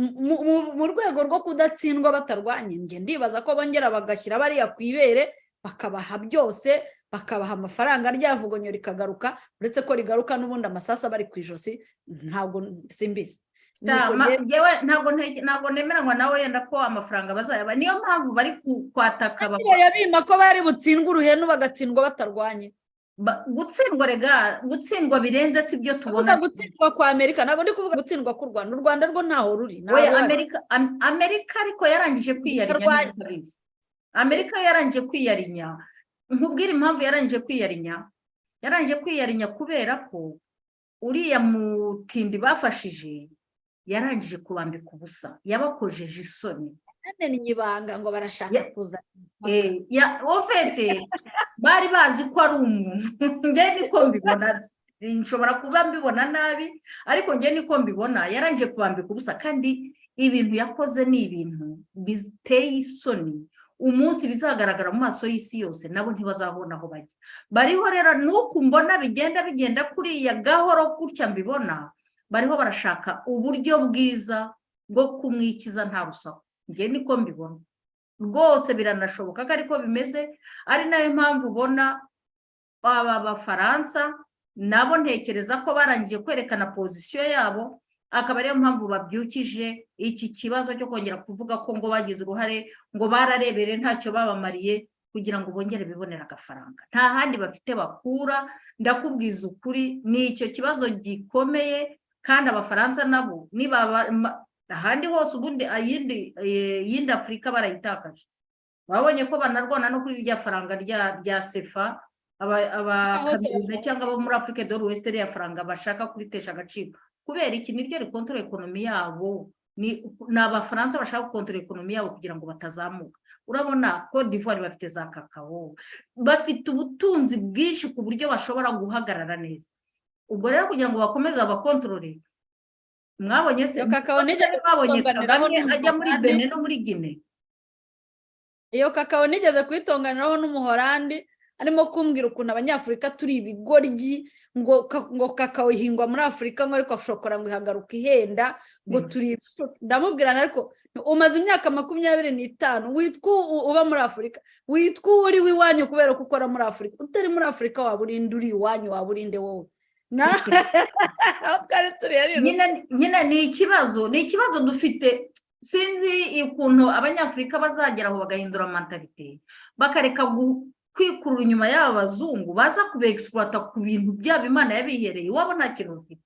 mu rwego rwo kudatsindwa batarwanye njye ndibaza ko bongera bagashyira bariya ku ibere bakabaha byose bakabaha amafaranga ryavugonyo rikagaruka uretse ko rigaruka n'ubundi amasasu aba ari ku ijosi ntabwo simbizi. Ntabwo nemeranywa nawe yenda ko amafaranga bazayaba. Niyo mpamvu bari kwataka bima ko bari butsindwe uruhenu bagatsindwa batarwanye. Gutsindwa rega gutsindwa birenze si byo tubona. Gutsindwa kwa amerika ntabwo ndi kuvuga gutsindwa k'u rwanda. U rwanda rwo ntaho ruri amerika ariko yarangije kwiyarinya amerika yarangije kwiyarinya. Nkubwire impamvu yarangije kwiyarinya. Yarangije kwiyarinya kubera ko uriya mutindi bafashije yarangije kubambika ubusa. Yabakojeje isoni. Ni ibanga ngo barashaka kuza. Ofete bari bazi ko ari umuntu. Njye niko mbibona nshobora kuba mbibona nabi ariko njye niko mbibona yarangije kubambika ubusa. Kandi ibintu yakoze ni ibintu biteye isoni. Umunsi bizagaragara mu maso y'isi yose nabo ntibazabona aho bajya. Bariho rero nuko mbona bigenda bigenda kuriya gahoro gutya mbibona bariho barashaka uburyo bwiza bwo kumwikiza nta rusaku. Njye niko mbibona. Rwose biranashoboka ko ariko bimeze ari na yo mpamvu ubona aba bafaransa nabo ntekereza ko barangije kwerekana pozisiyo yabo akaba ariyo mpamvu babyukije iki kibazo cyo kongera kuvuga ko ngo bagize uruhare ngo bararebere ntacyo babamariye kugira ngo bongere bibonere agafaranga. Nta handi bafite bakura ndakubwiza ukuri ni icyo kibazo gikomeye kandi abafaransa nabo ahandi hose ubundi iyindi afurika barayitakaje. Babonye ko banarwana no kuri rya faranga rya rya sefa aba- abakaminuza cyangwa abo muri afurika do west rya faranga bashaka kuritesha agaciro. Kubera iki? Niryo rikontorora ekonomi yabo. Ni abafaransa bashaka gukontorora ekonomi yabo kugira ngo batazamuka. Urabona ko d'ivoire bafite za kakao bafite ubutunzi bwinshi ku buryo bashobora guhagarara neza. Ubwo rero kugira ngo bakomeze babakontorore mwabonye se mwabonye kagame ajya muri bene no muri gine iyo kakao nigeze kuyitonganiraho n'umuhorandi arimo kumbwira ukuntu abanyafurika turi ibigoryi ngo ngo kakao ihingwa muri afurika ngo ariko shokora ngo ihagaruka ihenda ngo Mm. turi ndamubwira ariko umaze imyaka makumyabiri n'itanu witwa uba muri afurika witwa uri w'iwanyu kubera ko ukora muri afurika utari muri afurika waba urinde uri iwanyu waba urinde wowe. Nyine ni ikibazo ni ikibazo dufite sinzi ukuntu abanyafurika bazagera aho bagahindura mentalite bakareka kwikurura inyuma y'aba bazungu baza kubegisipurata ku bintu byabo imana yabihereye iwabo nta kintu bafite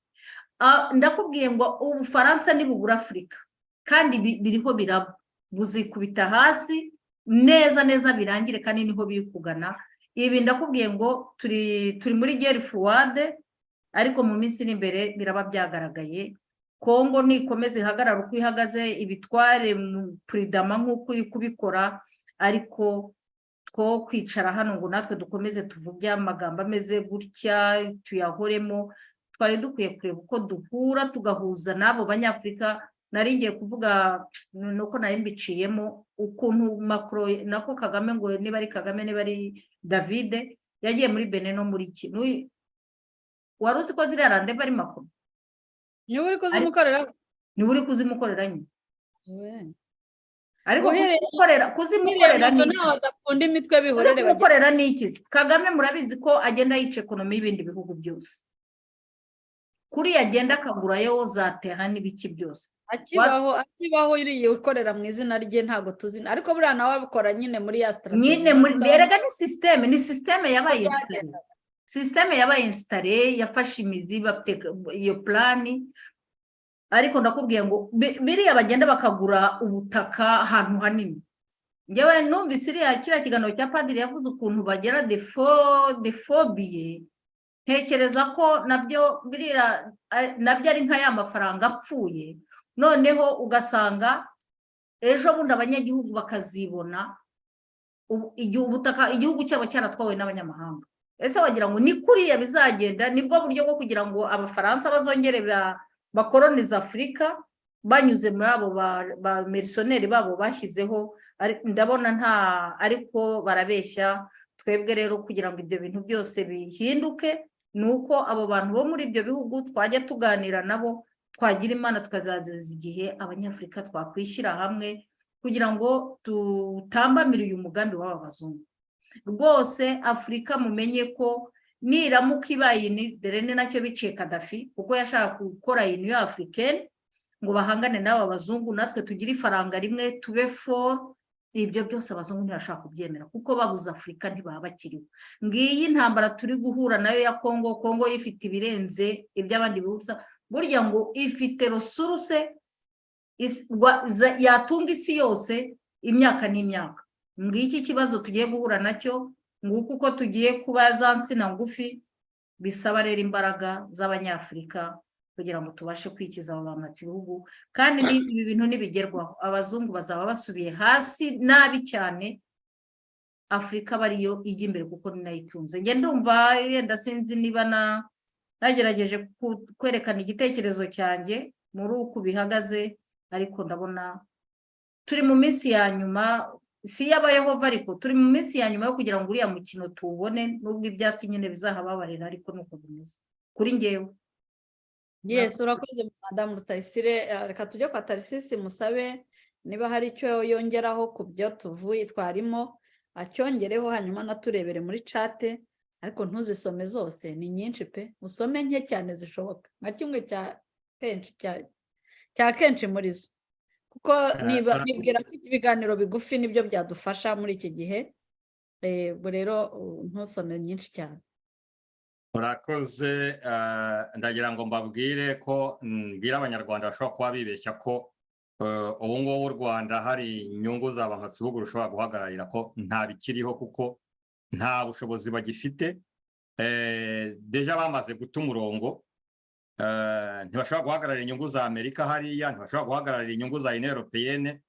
ndakubwiye ngo ubufaransa nibugura afurika kandi bi- biriho biraba buzikubita hasi. Neza neza birangire kandi ni ho biri kugana ibi ndakubwiye ngo turi turi muri geri fuwade ariko mu minsi iri imbere biraba byagaragaye. Kongo nikomeza ihagarara uko ihagaze ibitware mu puridama nk'uko uri kubikora ariko two kwicara hano ngo natwe dukomeze tuvuge amagambo ameze gutya tuyahoremo. Twari dukwiye kureba uko duhura tugahuza n'abo banyafurika. Nari ngiye kuvuga nuko nari mbiciyemo ukuntu makoro nako kagame ngo niba ari kagame niba ari davide yagiye muri bene no muri wari uzi ko ziriya randeva ari makuru niba uri kuzimukorera niba uri kuzimukorera nyine ariko kuzimukorera kuzimukorera ni imitwe bihorere kuzimukorera ni iki se? kagame murabizi ko agenda yica ekonomi y'ibindi bihugu byose. Kuri agenda akagurayo za tera n'ibiki byose. Akibaho akibaho uriye ukorera mu izina rye ntabwo tuzi. Ariko buriya nawe abikora nyine muri ya strategy nyine muri erega ni sisiteme ni sisiteme yabaye byagendaga. Sisiteme yabaye insitare yafashe imizi iyo purani ariko ndakubwiye ngo bi- biriya bagenda bakagura ubutaka ahantu hanini. Ngewe numvise iriya kiriya kiganiro cya padiri yavuze ukuntu bagera defo defobiye ntekereza ko na byo biriya na byo ari nka ya mafaranga apfuye. Noneho ugasanga ejo bundi abanyagihugu bakazibona igihe ubutaka igihugu cyabo cyaratwawe n'abanyamahanga. Ese wagira ngo ni kuriya bizagenda ni bwo buryo bwo kugira ngo abafaransa bazongere ba- bakoronize afurika banyuze muri abo ba- merisoneri babo bashyizeho ndabona nta ariko barabeshya twebwe rero kugira ngo ibyo bintu byose bihinduke ni uko abo bantu bo muri ibyo bihugu twajya tuganira nabo twagira imana tukazazeza igihe abanyafurika twakwishyira hamwe kugira ngo tutambamire uyu mugambi w'aba bazungu. Rwose afurika mumenye ko niramuka ibaye dore ni na cyo biciye kadafi kuko yashaka gukora iniyo afurikeni ngo bahangane n'aba bazungu natwe tugire ifaranga rimwe tube fo ibyo byose abazungu ntibashaka kubyemera kuko babuze afurika ntibaba bakiriho. Ngiyi intambara turi guhura na yo ya kongo kongo ifite ibirenze iby'abandi bihugu burya ngo ifite za- yatunga isi yose imyaka n'imyaka. Ngiki kibazo tugiye guhura na cyo? Nguko uko tugiye kuba za nsina ngufi bisaba rero imbaraga z'abanyafurika kugira ngo tubashe kwikiza abo bamatsi ibihugu kandi ibi bintu nibigerwaho abazungu bazaba basubiye hasi nabi cyane afurika aba ariyo ijya imbere kuko itunze. Njye ndumva yenda sinzi niba na nagerageje kwerekana igitekerezo cyanjye muri uku bihagaze ariko ndabona turi mu minsi ya nyuma si iy'abayehova ariko turi mu minsi ya nyuma yo kugira ngo uriya mukino tuwubone nubwo ibyatsi nyine bizahababarira ariko nuko bimeze. Kuri ngewe yes urakoze madamu rutayisire. Eh, reka tujye kwa tarisisi musabe. Niba hari icyo yongeraho ku byo tuvuye twarimo acyongereho hanyuma anaturebere muri cate ariko ntuzisome zose ni nyinshi pe. Usome nke cyane zishoboka. Nka kimwe cya kenshi muri zo. Kuko nibwira ko ibiganiro bigufi ni byo byadufasha muri iki gihe. Ubwo rero ntusome nyinshi cyane. Urakoze eh, ndagira ngo mbabwire ko mm, mbwira abanyarwanda bashobora kuba bibeshya ko eh, ubu ngubu u rwanda hari inyungu za bihugu rushobora guhagararira ko nta bikiriho kuko nta bushobozi bagifite. Eh, deja bamaze guta umurongo ntibashobora guhagararira inyungu za amerika hariya ntibashobora guhagararira inyungu za union européenne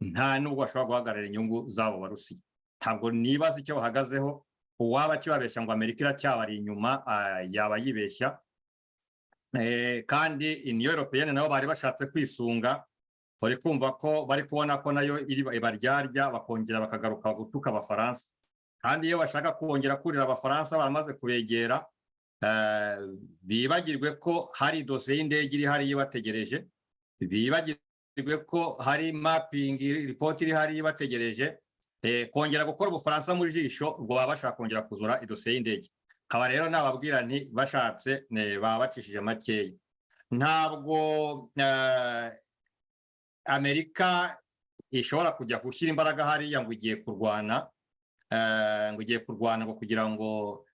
nta nubwo bashobora guhagararira inyungu z'abo barusiya ntabwo nibaza icyo bahagazeho uwaba akibabeshya ngo amerika iracyabari inyuma ah, yaba yibeshya. Eh, kandi union européenne nabo bari bashatse kwisunga bari kumva ko bari kubona ko na yo iri ibaryarya bakongera bakagaruka gutuka abafaransa. Kandi iyo bashaka kongera kurira abafaransa baramaze kubegera eh, bibagirwe ko hari dosiye y'indege iri hariya ibategereje. Bibagirwe ko hari mapping report iri hariya ibategereje. Kongera gukora ubufaransa mu jisho ubwo baba bashaka kongera kuzura idosiye y'indege. Nkaba rero nababwira nti bashatse baba bacishije makeya. Ntabwo amerika ishobora kujya gushyira imbaraga hariya ngo igiye kurwana ngo igiye kurwana ngo kugira ngo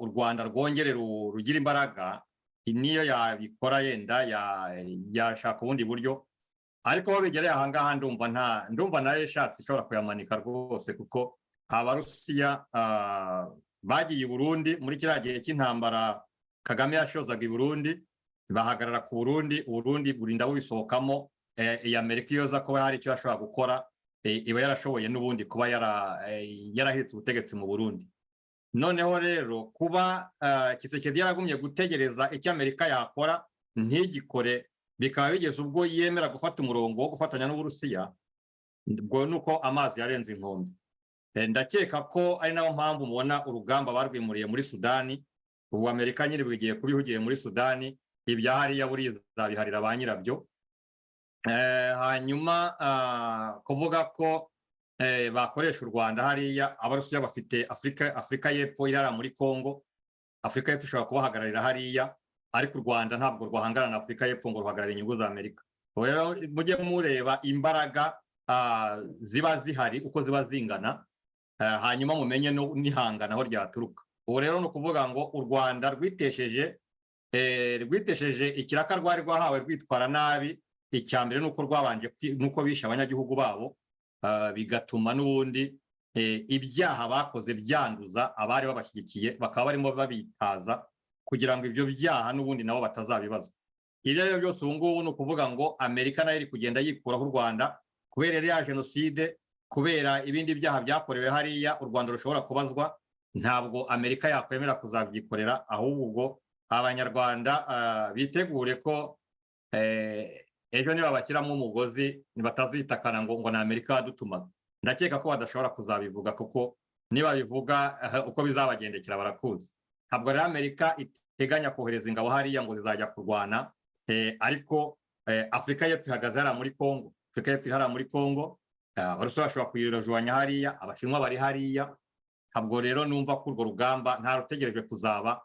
u rwanda rwongere ru- rugire imbaraga niyo yabikora yenda ya- yashaka ubundi buryo. Ariko aho bigereye ahangaha ndumva nta ndumva na yo ishatse ishobora kuyamanika rwose kuko abarusiya bagiye i burundi muri kiriya gihe cy'intambara kagame yashozaga i burundi bahagarara ku burundi uburundi burinda bubisohokamo eh, iyi amerika iyo kuba hari icyo yashobora gukora eh, iba yarashoboye n'ubundi kuba yara- eh, yarahetse ubutegetsi mu burundi. Noneho rero kuba eh, kisekedi yaragumye gutegereza icyo amerika yakora ntigikore. Bikaba bigeze ubwo yemera gufata umurongo wo gufatanya n'uburusiya ubwo ni uko amazi yarenze inkombe. Eh, ndakeka ko ari na yo mpamvu mubona urugamba barwimuriye muri sudani. Ubu amerika nyine bugiye kubihugiye muri sudani ibya hariya burizabiharira ba nyirabyo. Eh, hanyuma ah, kuvuga ko bakoresha u rwanda hariya abarusiya bafite afurika afurika y'epfo irara muri congo. Afurika y'epfo ishobora kubahagararira hariya ariko u rwanda ntabwo rwahangana na afurika y'epfo ngo ruhagararire inyungu za amerika. Rero mujye mureba imbaraga ah, ziba zihari uko ziba zingana eh, hanyuma mumenye n'ihangana aho ryaturuka. Ubu rero ni ukuvuga ngo u rwanda rwitesheje eh, rwitesheje ikiraka rwari rwahawe rwitwara nabi icya mbere ni uko rwabanje nuko bishe abanyagihugu babo bigatuma n'ubundi eh, ibyaha bakoze byanduza abari babashyigikiye bakaba barimo babitaza kugira ngo ibyo byaha n'ubundi nabo batazabibazwa ibyo ari byo byose ubu ngubu ni ukuvuga ngo amerika na yo iri kugenda yikuraho u rwanda kubera iriya jenoside kubera ibindi byaha byakorewe hariya u rwanda rushobora kubazwa. Ntabwo amerika yakwemera kuzabyikorera ahubwo abanyarwanda ah, bitegure ko eh, ejo nibabashyiramo umugozi batazitakana ngo ngo ni amerika yadutumaga. Ndakeka ko badashobora kuzabivuga kuko nibabivuga eh, uko bizabagendekera barakuzi. Ntabwo rero amerika iteganya kohereza ingabo hariya ngo zizajya kurwana eh, ariko eh, afurika y'epfo ihagaze hariya muri congo. Afurika y'epfo hariya muri congo abarusiya bashobora kuyirojonya hariya abashinwa bari hariya. Ntabwo rero numva ko urwo rugamba nta rutegerejwe kuzaba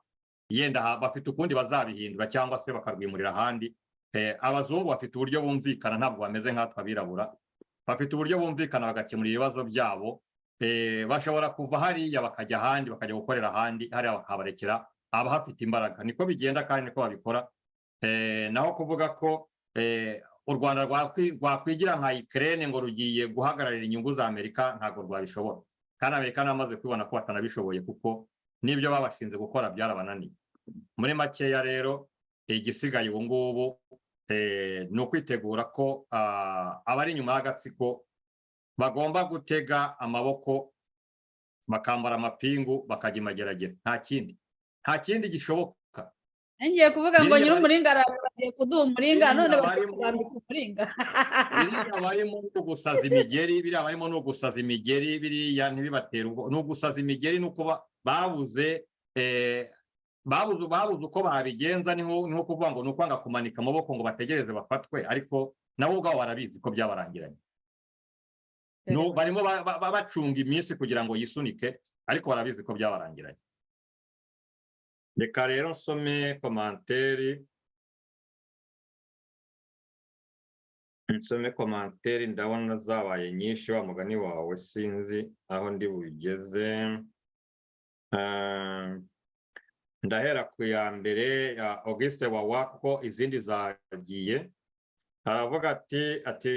yenda bafite ukundi bazabihindura cyangwa se bakarwimurira ahandi. Abazungu bafite uburyo bumvikana ntabwo bameze nkatwe abirabura bafite uburyo bumvikana bagakemura ibibazo byabo Eh, bashobora kuva hariya bakajya ahandi bakajya gukorera ahandi hariya bakabarekera abahafite imbaraga. Niko bigenda kandi niko babikora. Eh, naho kuvuga ko eh, u rwanda rwakwi- rwakwigira nka ikirere ngo rugiye guhagararira inyungu za amerika ntabwo rwabishobora. Kandi amerika namaze kubibona ko batanabishoboye kuko n'ibyo babashinze gukora byarabananiye. Muri makeya rero igisigaye ubu ngubu eh, ni ukwitegura ko ah, abari inyuma y'agatsiko bagomba gutega amaboko bakambara amapingu bakajya imageragere nta kindi. Nta kindi gishoboka. Ngiye kuvuga ngo Biriya nyir'umuringa aragiye kuduha umuringa none kutwambika umuringa. Biriya barimo ni ugusaza imigeri biriya barimo ni ugusaza imigeri biriya ntibibatere ubwo ni ugusaza imigeri ni uko ba- babuze eh, babuze babuze uko babigenza ni nko kuvuga ngo ni ukwanga kumanika amaboko ngo bategereze bafatwe ariko nabo ubwabo barabizi ko byabarangiranye. Barimo ba- ba- ba- bacunga iminsi kugira ngo yisunike ariko barabizi ko byabarangiranye. Reka rero nsome komanteri. Nsome komanteri ndabona zabaye nyinshi wa mugani wawe sinzi aho ndi bugeze. Ah, ndahera ku ya mbere ya auguste wawa kuko izindi zagiye. Aravuga ati ati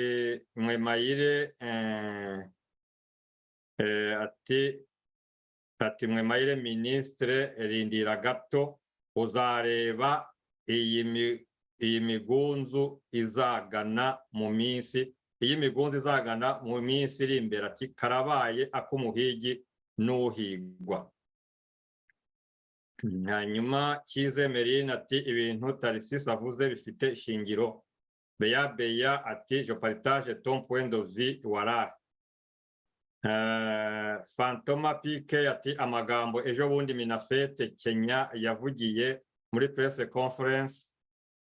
mwemayire eh, eh, ati ati mwemayire minisitire rindira gato uzareba iyi migunzu izagana mu minsi iyi migunzu izagana mu minsi iri imbere. Ati karabaye ak'umuhigi n'uhigwa. Hanyuma Kize Merine ati ibintu Tarisisi avuze bifite ishingiro beya beya ati je partage ton point de warahe Uh, Fantoma Pike ati amagambo ejo bundi Minafete Kenya yavugiye muri press conference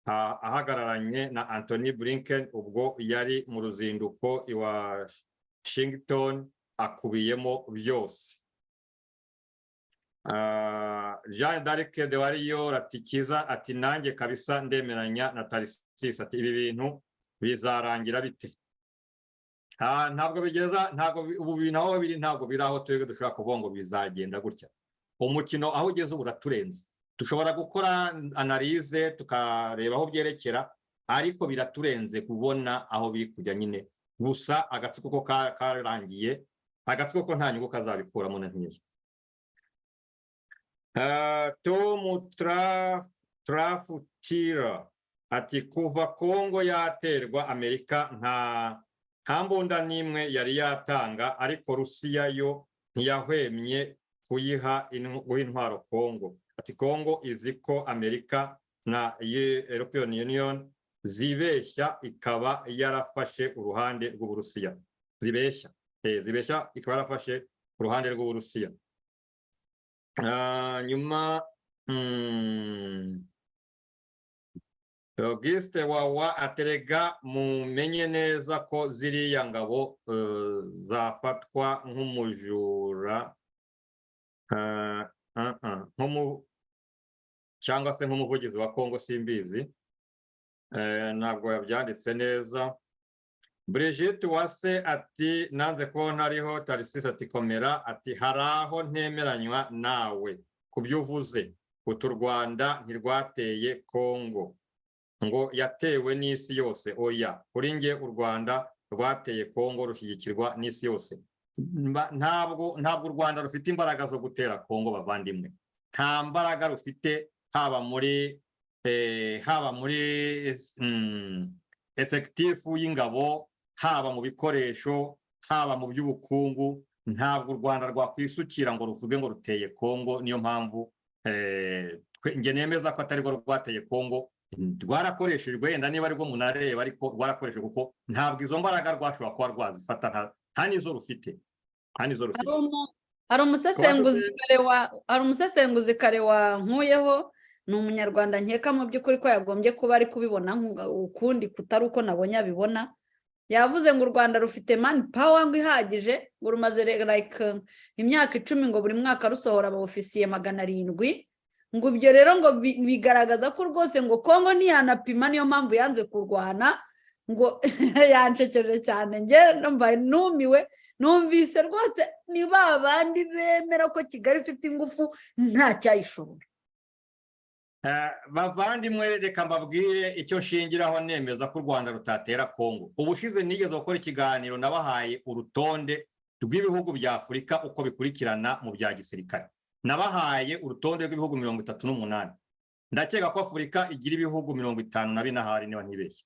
ah, ahagararanye na Anthony Blinken ubwo yari mu ruzinduko i Washington akubiyemo byose. Jean d'Arc de Wariyo ati kiza ati nanjye kabisa ndemeranya na Tarisisi ati ibi bintu bizarangira bite? Ah, ntabwo bigeza ntabwo ubu bintu aho biri ntabwo biri aho twebwe dushobora kuvuga ngo bizagenda gutya. Umukino aho ugeze ubu uraturenze. Dushobora gukora analize tukareba aho byerekera ariko biraturenze kubona aho biri kujya nyine. Gusa agatsiko ko ka- karangiye agatsiko ko nta nyungu kazabikuramo na Ah, Tom Tra- Trafutira ati kuva Kongo yaterwa Amerika nta nta mbunda n'imwe yari yatanga ariko Rusiya yo ntiyahwemye kuyiha intwaro Kongo ati Kongo izi ko Amerika na Eu- European Union zibeshya ikaba yarafashe uruhande rw'Uburusiya zibeshya zibeshya ikaba yarafashe uruhande rw'Uburusiya nyuma mm, Auguste wawa aterega mumenye neza ko ziriya ngabo eh, zafatwa nk'umujura eh, nk'umu- cyangwa se nk'umuvugizi wa Kongo simbizi Eh, ntabwo yabyanditse neza. Brigitte Uwase ati nanze ko ntariho Tarisisi ati komera ati hari aho ntemeranywa nawe. Ku byo utu Rwanda ntirwateye Kongo ngo yatewe n'isi yose. Oya kuri nge u Rwanda rwateye Kongo rushyigikirwa n'isi yose. Ntabwo ntabwo u Rwanda rufite imbaraga zo gutera Kongo bavandimwe. Nta mbaraga rufite haba muri eh, haba muri mm, efekitifu y'ingabo haba mu bikoresho haba mu by'ubukungu ntabwo u Rwanda rwakwisukira ngo ruvuge ngo ruteye Kongo niyo mpamvu eh, twe- nge nemeza ko atari rwo rwateye Kongo. Rwarakoreshejwe wenda niba ari bwo munareba ariko rwarakoreshejwe kuko ntabwo izo mbaraga rwashobora kuba rwazifata nta- n'izo rufite. Nta n'izo rufite. Hari umusesenguzi kare wa wankuyeho ni umunyarwanda nkeka mu by'ukuri ko yagombye kuba ari kubibona ukundi kutari uko nabonye abibona. Yavuze ngo u rwanda rufite mani pawa ngo ihagije ngo rumaze like imyaka icumi ngo buri mwaka rusohora abofisiye magana arindwi ngo ibyo rero ngo bi- bigaragaza ko rwose ngo kongo ntiyanapima niyo mpamvu yanze kurwana ngo yancekeje cyane njye numva numiwe numvise rwose ni ba bandi bemera ko kigali ifite ingufu nta cyayishobora. Eh, bavandimwe reka mbabwire icyo nshingiraho nemeza ko u Rwanda rutatera Kongo ubushize nigeze gukora ikiganiro nabahaye urutonde rw'ibihugu bya Afurika uko bikurikirana mu bya gisirikare. Nabahaye urutonde rw'ibihugu mirongo itatu n'umunani. Ndakeka ko Afurika igira ibihugu mirongo itanu na bine ahari niba ntibeshye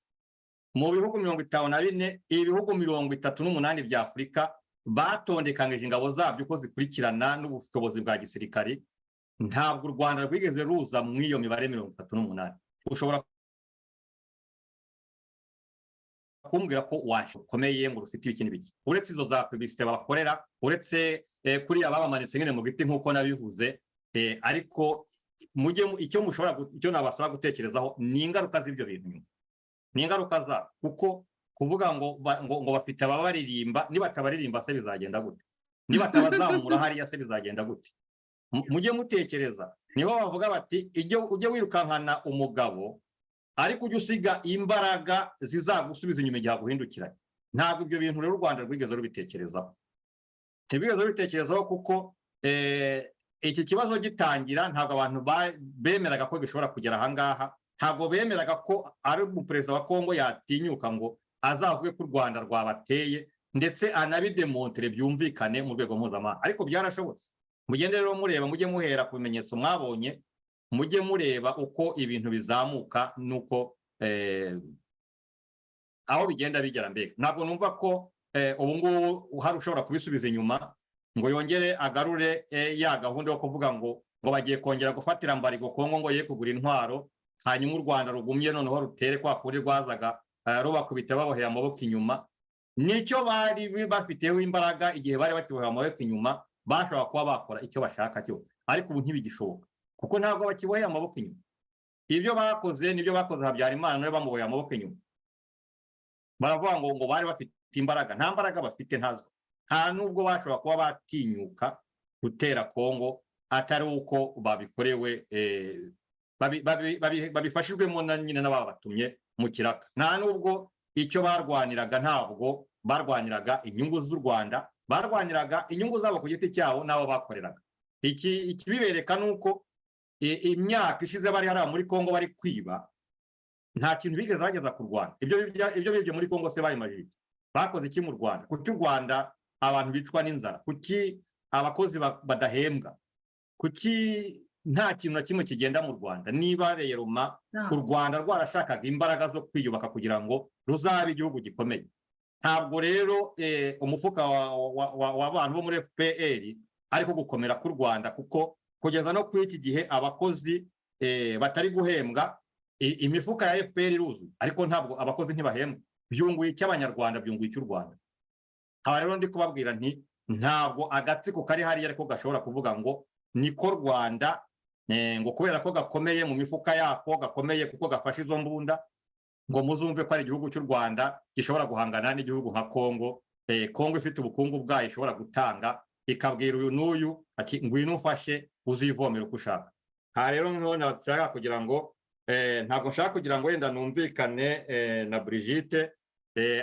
mu bihugu mirongo itanu na bine ibihugu mirongo itatu n'umunani bya Afurika batondekanyije ingabo zabyo uko zikurikirana n'ubushobozi bwa gisirikare ntabwo u Rwanda rwigeze ruza muri iyo mibare mirongo itatu n'umunani. Ushobora kumbwira ko washokomeye ngo rufite ibiki n'ibiki uretse izo za publicité bakorera uretse eh, kuriya babamanitse nyine mu giti nk'uko nabivuze eh, ariko mujye mu- icyo mushobora icyo nabasaba gutekerezaho ni ingaruka z'ibyo bintu nyuma. Ni ingaruka za kuko kuvuga ngo ngo, ngo bafite ababaririmba nibatabaririmba se bizagenda gute? Nibatabazamura hariya se bizagenda gute? Mu- mujye mutekereza ni ho bavuga bati ujye wirukankana umugabo ariko ujye usiga imbaraga zizagusubiza inyuma igihe aguhindukiranye. Ntabwo ibyo bintu rero u rwanda rwigeze rubitekerezaho. Ntibigeze rubitekerezaho kuko eh, iki kibazo gitangira ntabwo abantu ba- bemeraga ko gishobora kugera ahangaha ntabwo bemeraga ko ari umuperezida wa kongo yatinyuka ngo azavuge ko u rwanda rwabateye ndetse anabidemontere byumvikane mu rwego mpuzamahanga. Ariko byarashobotse. Mugende rero mureba mujye muhera ku bimenyetso mwabonye mujye mureba uko ibintu bizamuka n'uko aho bigenda bigera mbega. Ntabwo numva ko ubu ngubu hari ushobora kubisubiza inyuma ngo yongere agarure ya gahunda yo kuvuga ngo ngo bagiye kongera gufatira mbarigo kongo ngo ye kugura intwaro hanyuma u rwanda rugumye noneho rutere kwa kuri rwazaga rubakubita baboheye amaboko inyuma. Nicyo bari bafiteho imbaraga igihe bari bakiboheye amaboko inyuma bashobora kuba bakora icyo bashaka cyose ariko ubu ntibigishoboka kuko ntabwo bakiboheye amaboko inyuma ibyo bakoze ni byo bakoze habyarimana nawe bamuboheye amaboko inyuma baravuga ngo ngo bari bafite imbaraga nta mbaraga bafite ntazo nta nubwo bashobora kuba batinyuka gutera kongo atari uko babikorewe babifashijwemo na nyine n'ababatumye mu kiraka nta nubwo icyo barwaniraga ntabwo barwaniraga inyungu z'u rwanda barwaniraga inyungu zabo ku giti cyabo n'abo bakoreraga. Ikibibereka ni uko imyaka ishize bari hariya muri kongo bari kwiba nta kintu bigeze bageza ku rwanda. Ibyo bibye muri kongo se bayimaje bakoze iki mu rwanda? Kuki u rwanda abantu bicwa n'inzara? Kuki abakozi badahembwa? Kuki nta kintu na kimwe kigenda mu rwanda? Niba rero u rwanda rwarashakaga imbaraga zo kwiyubaka kugira ngo ruzabe igihugu gikomeye. Ntabwo rero umufuka w'abantu bo muri fpr ariko gukomera k'u rwanda kuko kugeza no kuri iki gihe abakozi batari guhembwa imifuka ya fpr iruzuye. Ariko ntabwo abakozi ntibahembwa. Byunguye icy'abanyarwanda byunguye icy'u rwanda? Aha rero ndi kubabwira nti ntabwo agatsiko kari hariya ariko gashobora kuvuga ngo niko rwanda ngo kubera ko gakomeye mu mifuka yako gakomeye kuko gafashe izo mbunda ngo muzumve ko ari igihugu cy'u rwanda gishobora guhangana n'igihugu nka kongo kongo ifite ubukungu bwayo ishobora gutanga ikabwira uyu n'uyu ati ngwino ufashe uzivomera uko ushaka. Aha rero ni ho nashaka kugira ngo ntabwo nshaka kugira ngo wenda numvikane na Brigitte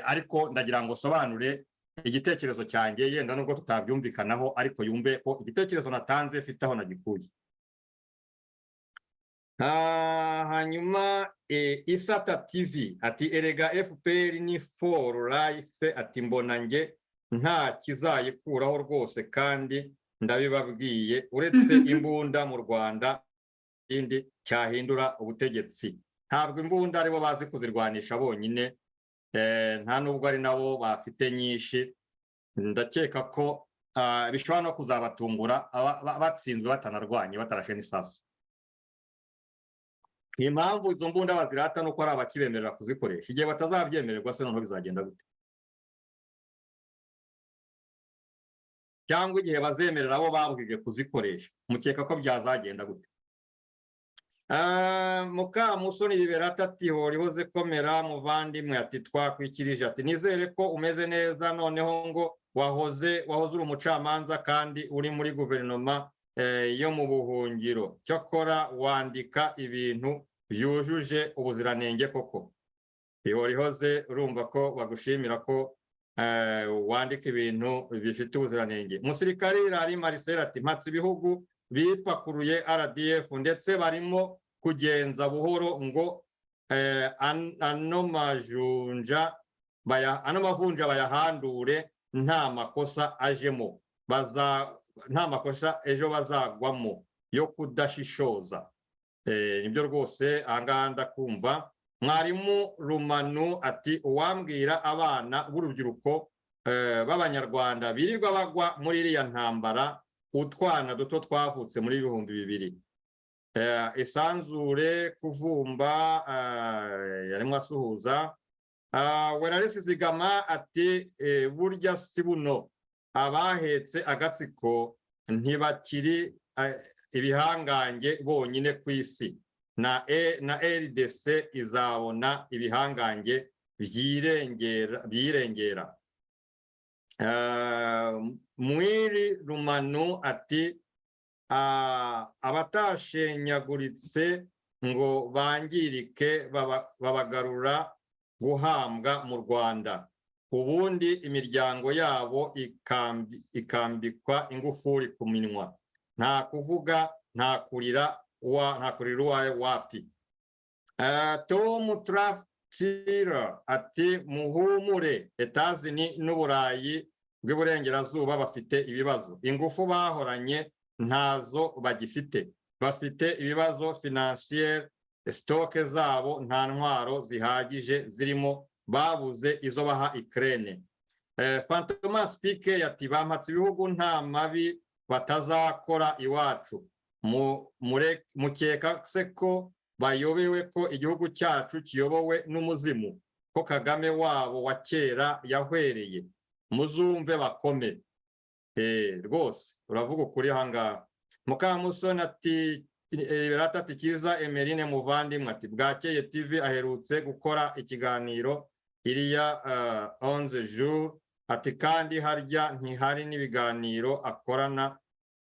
ariko ndagira ngo sobanure igitekerezo cyanjye yenda nubwo tutabyumvikanaho ariko yumve ko igitekerezo natanze aho nagikuye. Hanyuma isata tv ati erega fpr ni for life ati mbona nge nta kizayikuraho rwose kandi ndabibabwiye uretse imbunda mu rwanda ikindi cyahindura ubutegetsi. Ntabwo imbunda ari bo bazi kuzirwanisha bonyine nta nubwo ari nabo bafite nyinshi. Ndakeka ko bishobora no kuzabatungura batsinzwe batanarwanye batarashe n'isasu. Impamvu izo mbunda bazirata ni uko ari abakibemerera kuzikoresha igihe batazabyemererwa se noneho bizagenda gute? Cyangwa igihe bazemerera abo babwije kuzikoresha mukeka ko byazagenda gute? Mukamusoni liberata ati horihoze komera muvandimwe. Ati twakwikirije ati nizere ko umeze neza noneho ngo wahoze wahoze uri umucamanza kandi uri muri guverinoma yo mu buhungiro. Cyakora wandika ibintu byujuje ubuziranenge koko. Ihorihoze urumva ko bagushimira ko wandika ibintu bifite ubuziranenge. Umusirikare irari marisera ati mpatse ibihugu bipakuruye rdf ndetse barimo kugenza buhoro ngo ano majunja ano mavunja bayahandure nta makosa ajemo. Nta makosa ejo bazagwamo yo kudashishoza. Nibyo rwose ahangaha ndakumva mwarimu rumanu ati uwambwira abana b'urubyiruko b'abanyarwanda birirwa bagwa muri iriya ntambara utwana duto twavutse muri ibihumbi bibiri. Isanzure kuvumba yarimo asuhuza. Weraresi zigama ati burya si buno. Abahetse agatsiko ntibakiri ibihangange bonyine ku isi. Na rdc izabona ibihangange byirengera mwiri rumanu ati abatashenyaguritse ngo bangirike babagarura guhambwa mu rwanda. Ubundi imiryango yabo ikambikwa ingufuri ku minwa. Nta kuvuga nta kurira nta uwawe wapi. Eh, Tom Traftira ati muhumure etazini n'uburayi bw'iburengerazuba bafite ibibazo. Ingufu bahoranye ntazo bagifite. Bafite ibibazo financier sitoke zabo nta ntwaro zihagije zirimo babuze izo baha Ukraine. Eh, Fantomas Pike yati bampatse ibihugu nta mabi batazakora iwacu. Mukeka se ko bayobewe ko igihugu cyacu kiyobowe n'umuzimu ko Kagame wabo wa kera yahwereye muzumve bakome. Eh, rwose uravuga ukuri ahangaha mukamusoni ati liberata ati kiza emerine muvandimwe ati bwakeye tv aherutse gukora ikiganiro iriya uh, onze jour ati kandi harya ntihari n'ibiganiro akorana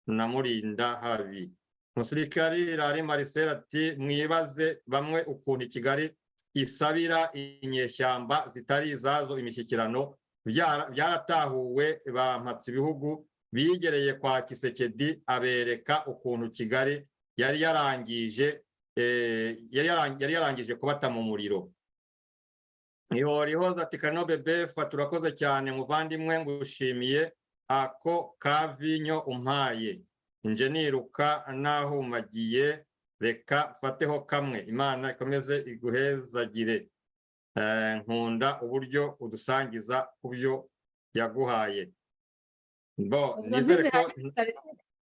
na murinda habi musirikari rari marcel ati mwibaze bamwe ukuntu kigali isabira inyeshyamba zitari izazo imishyikirano. Byara- byaratahuwe bampatse ibihugu bigereye kwa kisekedi abereka ukuntu kigali yari yarangije eh, yari yarangije kubata mu muriro. Ihorihoza ati kano bebefa turakoze cyane muvandimwe ngushimiye ako kavinyo umpaye. Nje niruka nahumagiye reka fateho kamwe. Imana ikomeze iguhezagire. Eh, nkunda uburyo udusangiza ku byo yaguhaye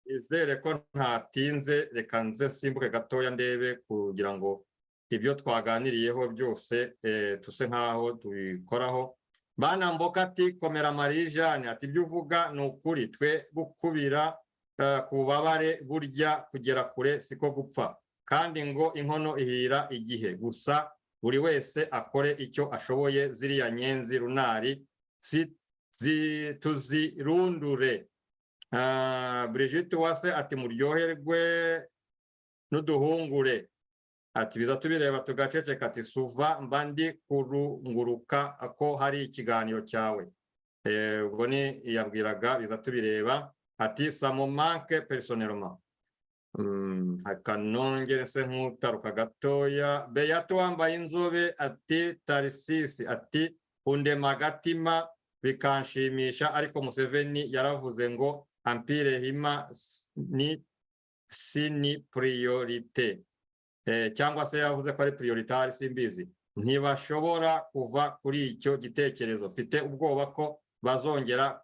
nizere ko ntatinze reka nze simbuke gatoya ndebe kugira ngo ibyo twaganiriyeho byose eh, tuse nk'aho tubikoraho. Bana mboka ati komera marijane ati ibyo uvuga ni ukuri. Twe gukubira eh, ku bubabare burya kugera kure siko gupfa. Kandi ngo inkono ihira igihe. Gusa buri wese akore icyo ashoboye ziriya nyenzi runari. Tuzirundure. Ah, Brigitte Uwase ati muryoherwe n'uduhungure. Ati biza tubireba tugaceceka ati suva mba ndi kurunguruka ko hari ikiganiro cyawe. Eh, ubwo ni yabwiraga biza tubireba ati samumanke personnellement. Mm, akanongere se nk'utaruka gatoya. Beyato wambaye inzobe ati tarisisi ati undema agatima. Bikanshimisha ariko museveni yaravuze ngo ampire hima ni si ni priorite. eh, cyangwa se yavuze ko ari prioritari simbizi ntibashobora kuva kuri icyo gitekerezo. Mfite ubwoba ko bazongera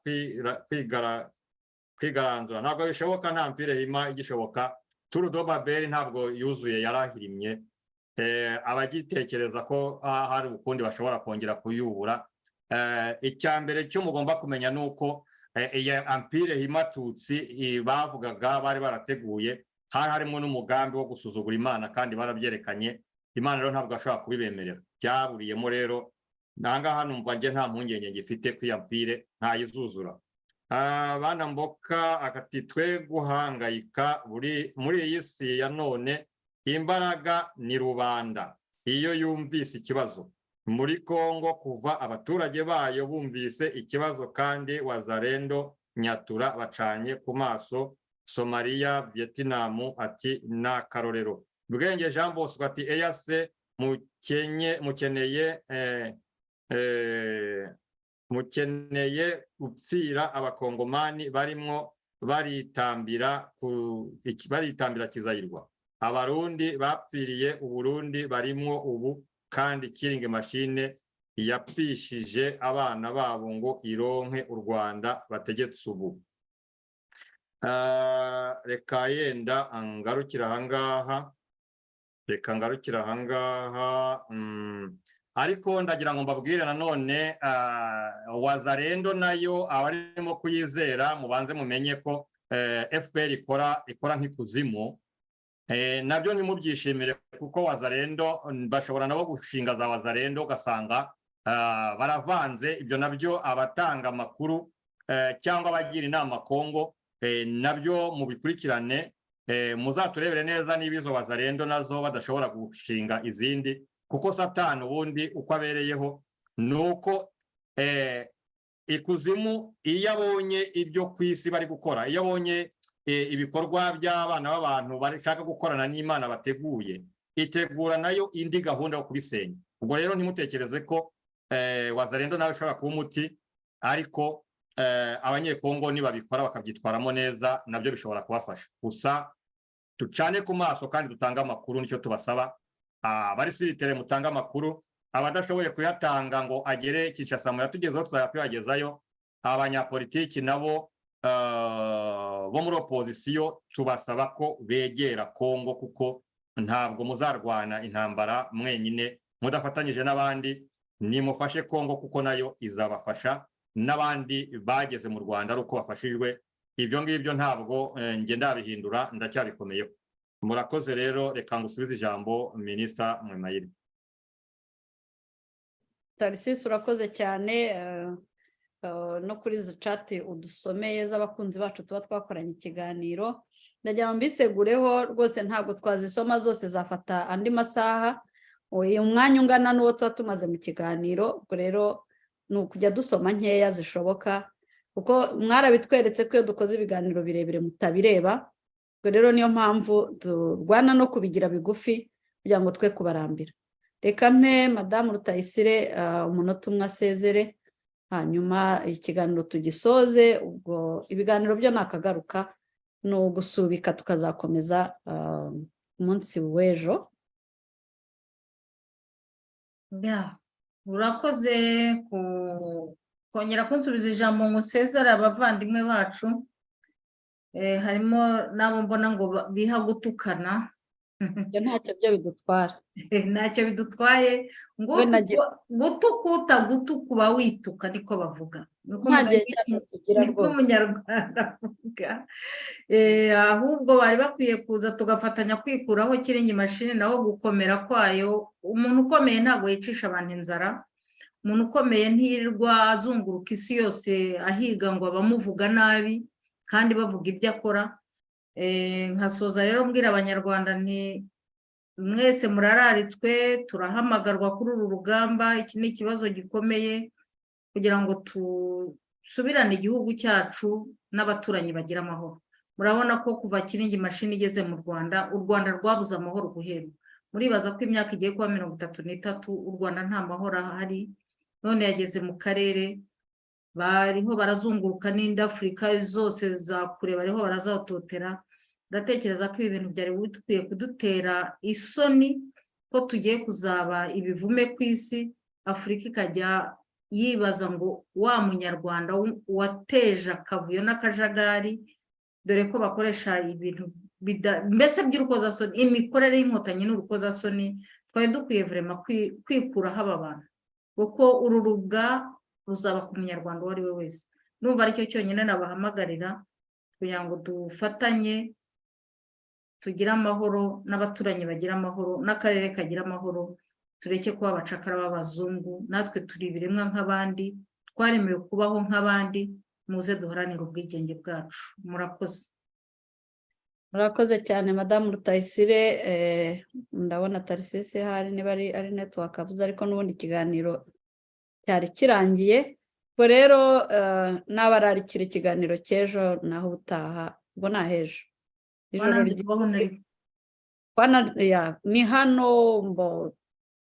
kwigaranzura. Ntabwo bishoboka nta mpire hima igishoboka. Turu do babeli ntabwo yuzuye yarahirimye. Eh, abagitekereza ko hari ukundi bashobora kongera kuyubura. Eh, icya mbere cyo mugomba kumenya ni uko eh, iyi ampire himatutsi bavugaga bari barateguye hari harimo n'umugambi wo gusuzugura imana kandi barabyerekanye. Imana rero ntabwo ashobora kubibemerera. Byaburiyemo rero nangaha numva njye nta mpungenge iyo ampire ntayizuzura. Ah, bana mboka akati twe guhangayika muri iyi si ya none imbaraga ni rubanda. Iyo yumvise ikibazo. Muri Kongo kuva abaturage bayo bumvise ikibazo kandi wazarendo nyatura bacanye ku maso Somalia Vietnam ati ni akarorero Bwenge Jean Bosco ati eyase mukeneye eh, eh, mukeneye gupfira abakongomani barimwo baritambira baritambira kizayirwa. Abarundi bapfiriye uburundi barimwo ubu kandi kiringi mashine yapfishije abana babo ngo ironke u rwanda bategetse ubu. Reka yenda ngarukira ahangaha. Reka ngarukira ahangaha mm, ariko ndagira ngo mbabwire nanone ah, wazarendo na yo abarimo kuyizera mubanze mumenye ko eh, fpr ikora ikora nk'ikuzimu. Eh, na byo ntimubyishimire kuko wazarendo bashobora nabo gushinga za wazarendo ugasanga ah, baravanze. Ibyo na byo abatanga amakuru eh, cyangwa abagira inama kongo na byo mubikurikirane eh, muzaturebere neza niba izo wazarendo na zo badashobora gushinga izindi kuko satani ubundi uko abereyeho ni uko eh, ikuzimu iyo abonye ibyo ku isi bari gukora iyo abonye ibikorwa by'abana b'abantu bashaka gukorana n'imana bateguye itegura na yo indi gahunda yo kubisenya. Ubwo rero ntimutekereze ko wazarendo nawe ushobora kuba umuti ariko abanyekongo nibabikora bakabyitwaramo neza na byo bishobora kubafasha. Gusa ducane ku maso kandi dutange amakuru ni cyo tubasaba. Abari siritere mutange amakuru abadashoboye kuyatanga ngo agere Kinshasa muyatugezeho tuzajya tuyagezayo abanyapolitiki nabo eh, bo muri opozisiyo tubasaba ko begera Kongo kuko ntabwo muzarwana intambara mwenyine mudafatanyije n'abandi nimufashe Kongo kuko na yo izabafasha. N'abandi bageze mu Rwanda ari uko bafashijwe. Ibyo ngibyo ntabwo eh, njye ndabihindura ndacyabikomeyeho murakoze rero reka ngusubize ijambo minisita Mwemayire tarisisi urakoze cyane eh, eh, no kuri izo cati udusomeye z'abakunzi bacu tuba twakoranye ikiganiro. Ndagira ngo mbisegureho rwose ntabwo twazisoma zose zafata andi masaha. Uyu mwanya ungana n'uwo tuba tumaze mu kiganiro ubwo rero ni ukujya dusoma nkeya zishoboka kuko mwarabitweretse ko iyo dukoze ibiganiro birebire mutabireba ubwo rero niyo mpamvu turwana no kubigira bigufi kugira ngo twe kubarambira. Reka mpe madamu rutayisire ah, umunota umwe asezere hanyuma ikiganiro tugisoze ubwo ibiganiro byo nakagaruka ni ugusubika tukazakomeza ah, umunsi w'ejo. Urakoze kongera kunsubiza ijambo ngo usezere abavandimwe bacu Eh, harimo n'abo mbona ngo biha gutukana ibyo ntacyo byo bidutwara ntacyo bidutwaye ngo We nagira- gutuka utagutuka uba wituka niko bavuga. Nta gihe w'iki- tugira rwose. Umunyarwanda avuga Eh, ahubwo bari bakwiye kuza tugafatanya kwikuraho kiringi mashini naho gukomera kwayo. Umuntu ukomeye ntabwo yicisha abantu inzara. Umuntu ukomeye ntirirwa azunguruka isi yose ahiga ngo abamuvuga nabi kandi bavuga ibyo akora. Eh, nkasoza rero mbwira abanyarwanda nti mwese murararitswe turahamagarwa kuri uru rugamba iki ni ikibazo gikomeye kugira ngo dusubirane igihugu cyacu n'abaturanyi bagira amahoro. Murabona ko kuva kiringi mashini igeze mu rwanda u rwanda rwabuze amahoro guhera muribaza ko imyaka igiye kuba mirongo itatu n'itatu u rwanda nta mahoro ahari none yageze mu karere bariho barazunguruka n'indi afurika zose za kure bariho barazatotera ndatekereza ko ibi bintu byari bikwiye kudutera isoni ko tugiye kuzaba ibivume ku isi afurika ikajya yibaza ngo wa munyarwanda wateje akavuyo n'akajagari dore ko bakoresha ibintu mbese by'urukozasoni imikorere y'inkotanyi n'urukozasoni twari dukwiye vurema kwi- kwikuraho aba bantu. Kuko uru rubwa ruzaba ku munyarwanda uwo ari we wese. Numva ari cyo cyonyine nabahamagarira kugira ngo dufatanye tugire amahoro n'abaturanyi bagira amahoro n'akarere kagira amahoro tureke kuba abacakara b'abazungu natwe turi ibiremwa nk'abandi twaremewe kubaho nk'abandi muze duharanire ubwigenge bwacu. Murakoze. Murakoze cyane madamu rutayisire eh, ndabona tarisisi hari niba ari network avuze ariko n'ubundi ikiganiro cyari kirangiye ubwo rero eh, n'abararikira ikiganiro cy'ejo naho ubutaha ubwo ni ahejo. Ni hano mbo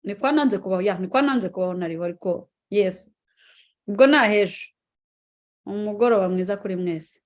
ni kwa nanze kubaho ya ni kwa nanze kubaho nariho ariko yes ubwo ni ahejo. Umugoroba mwiza kuri mwese.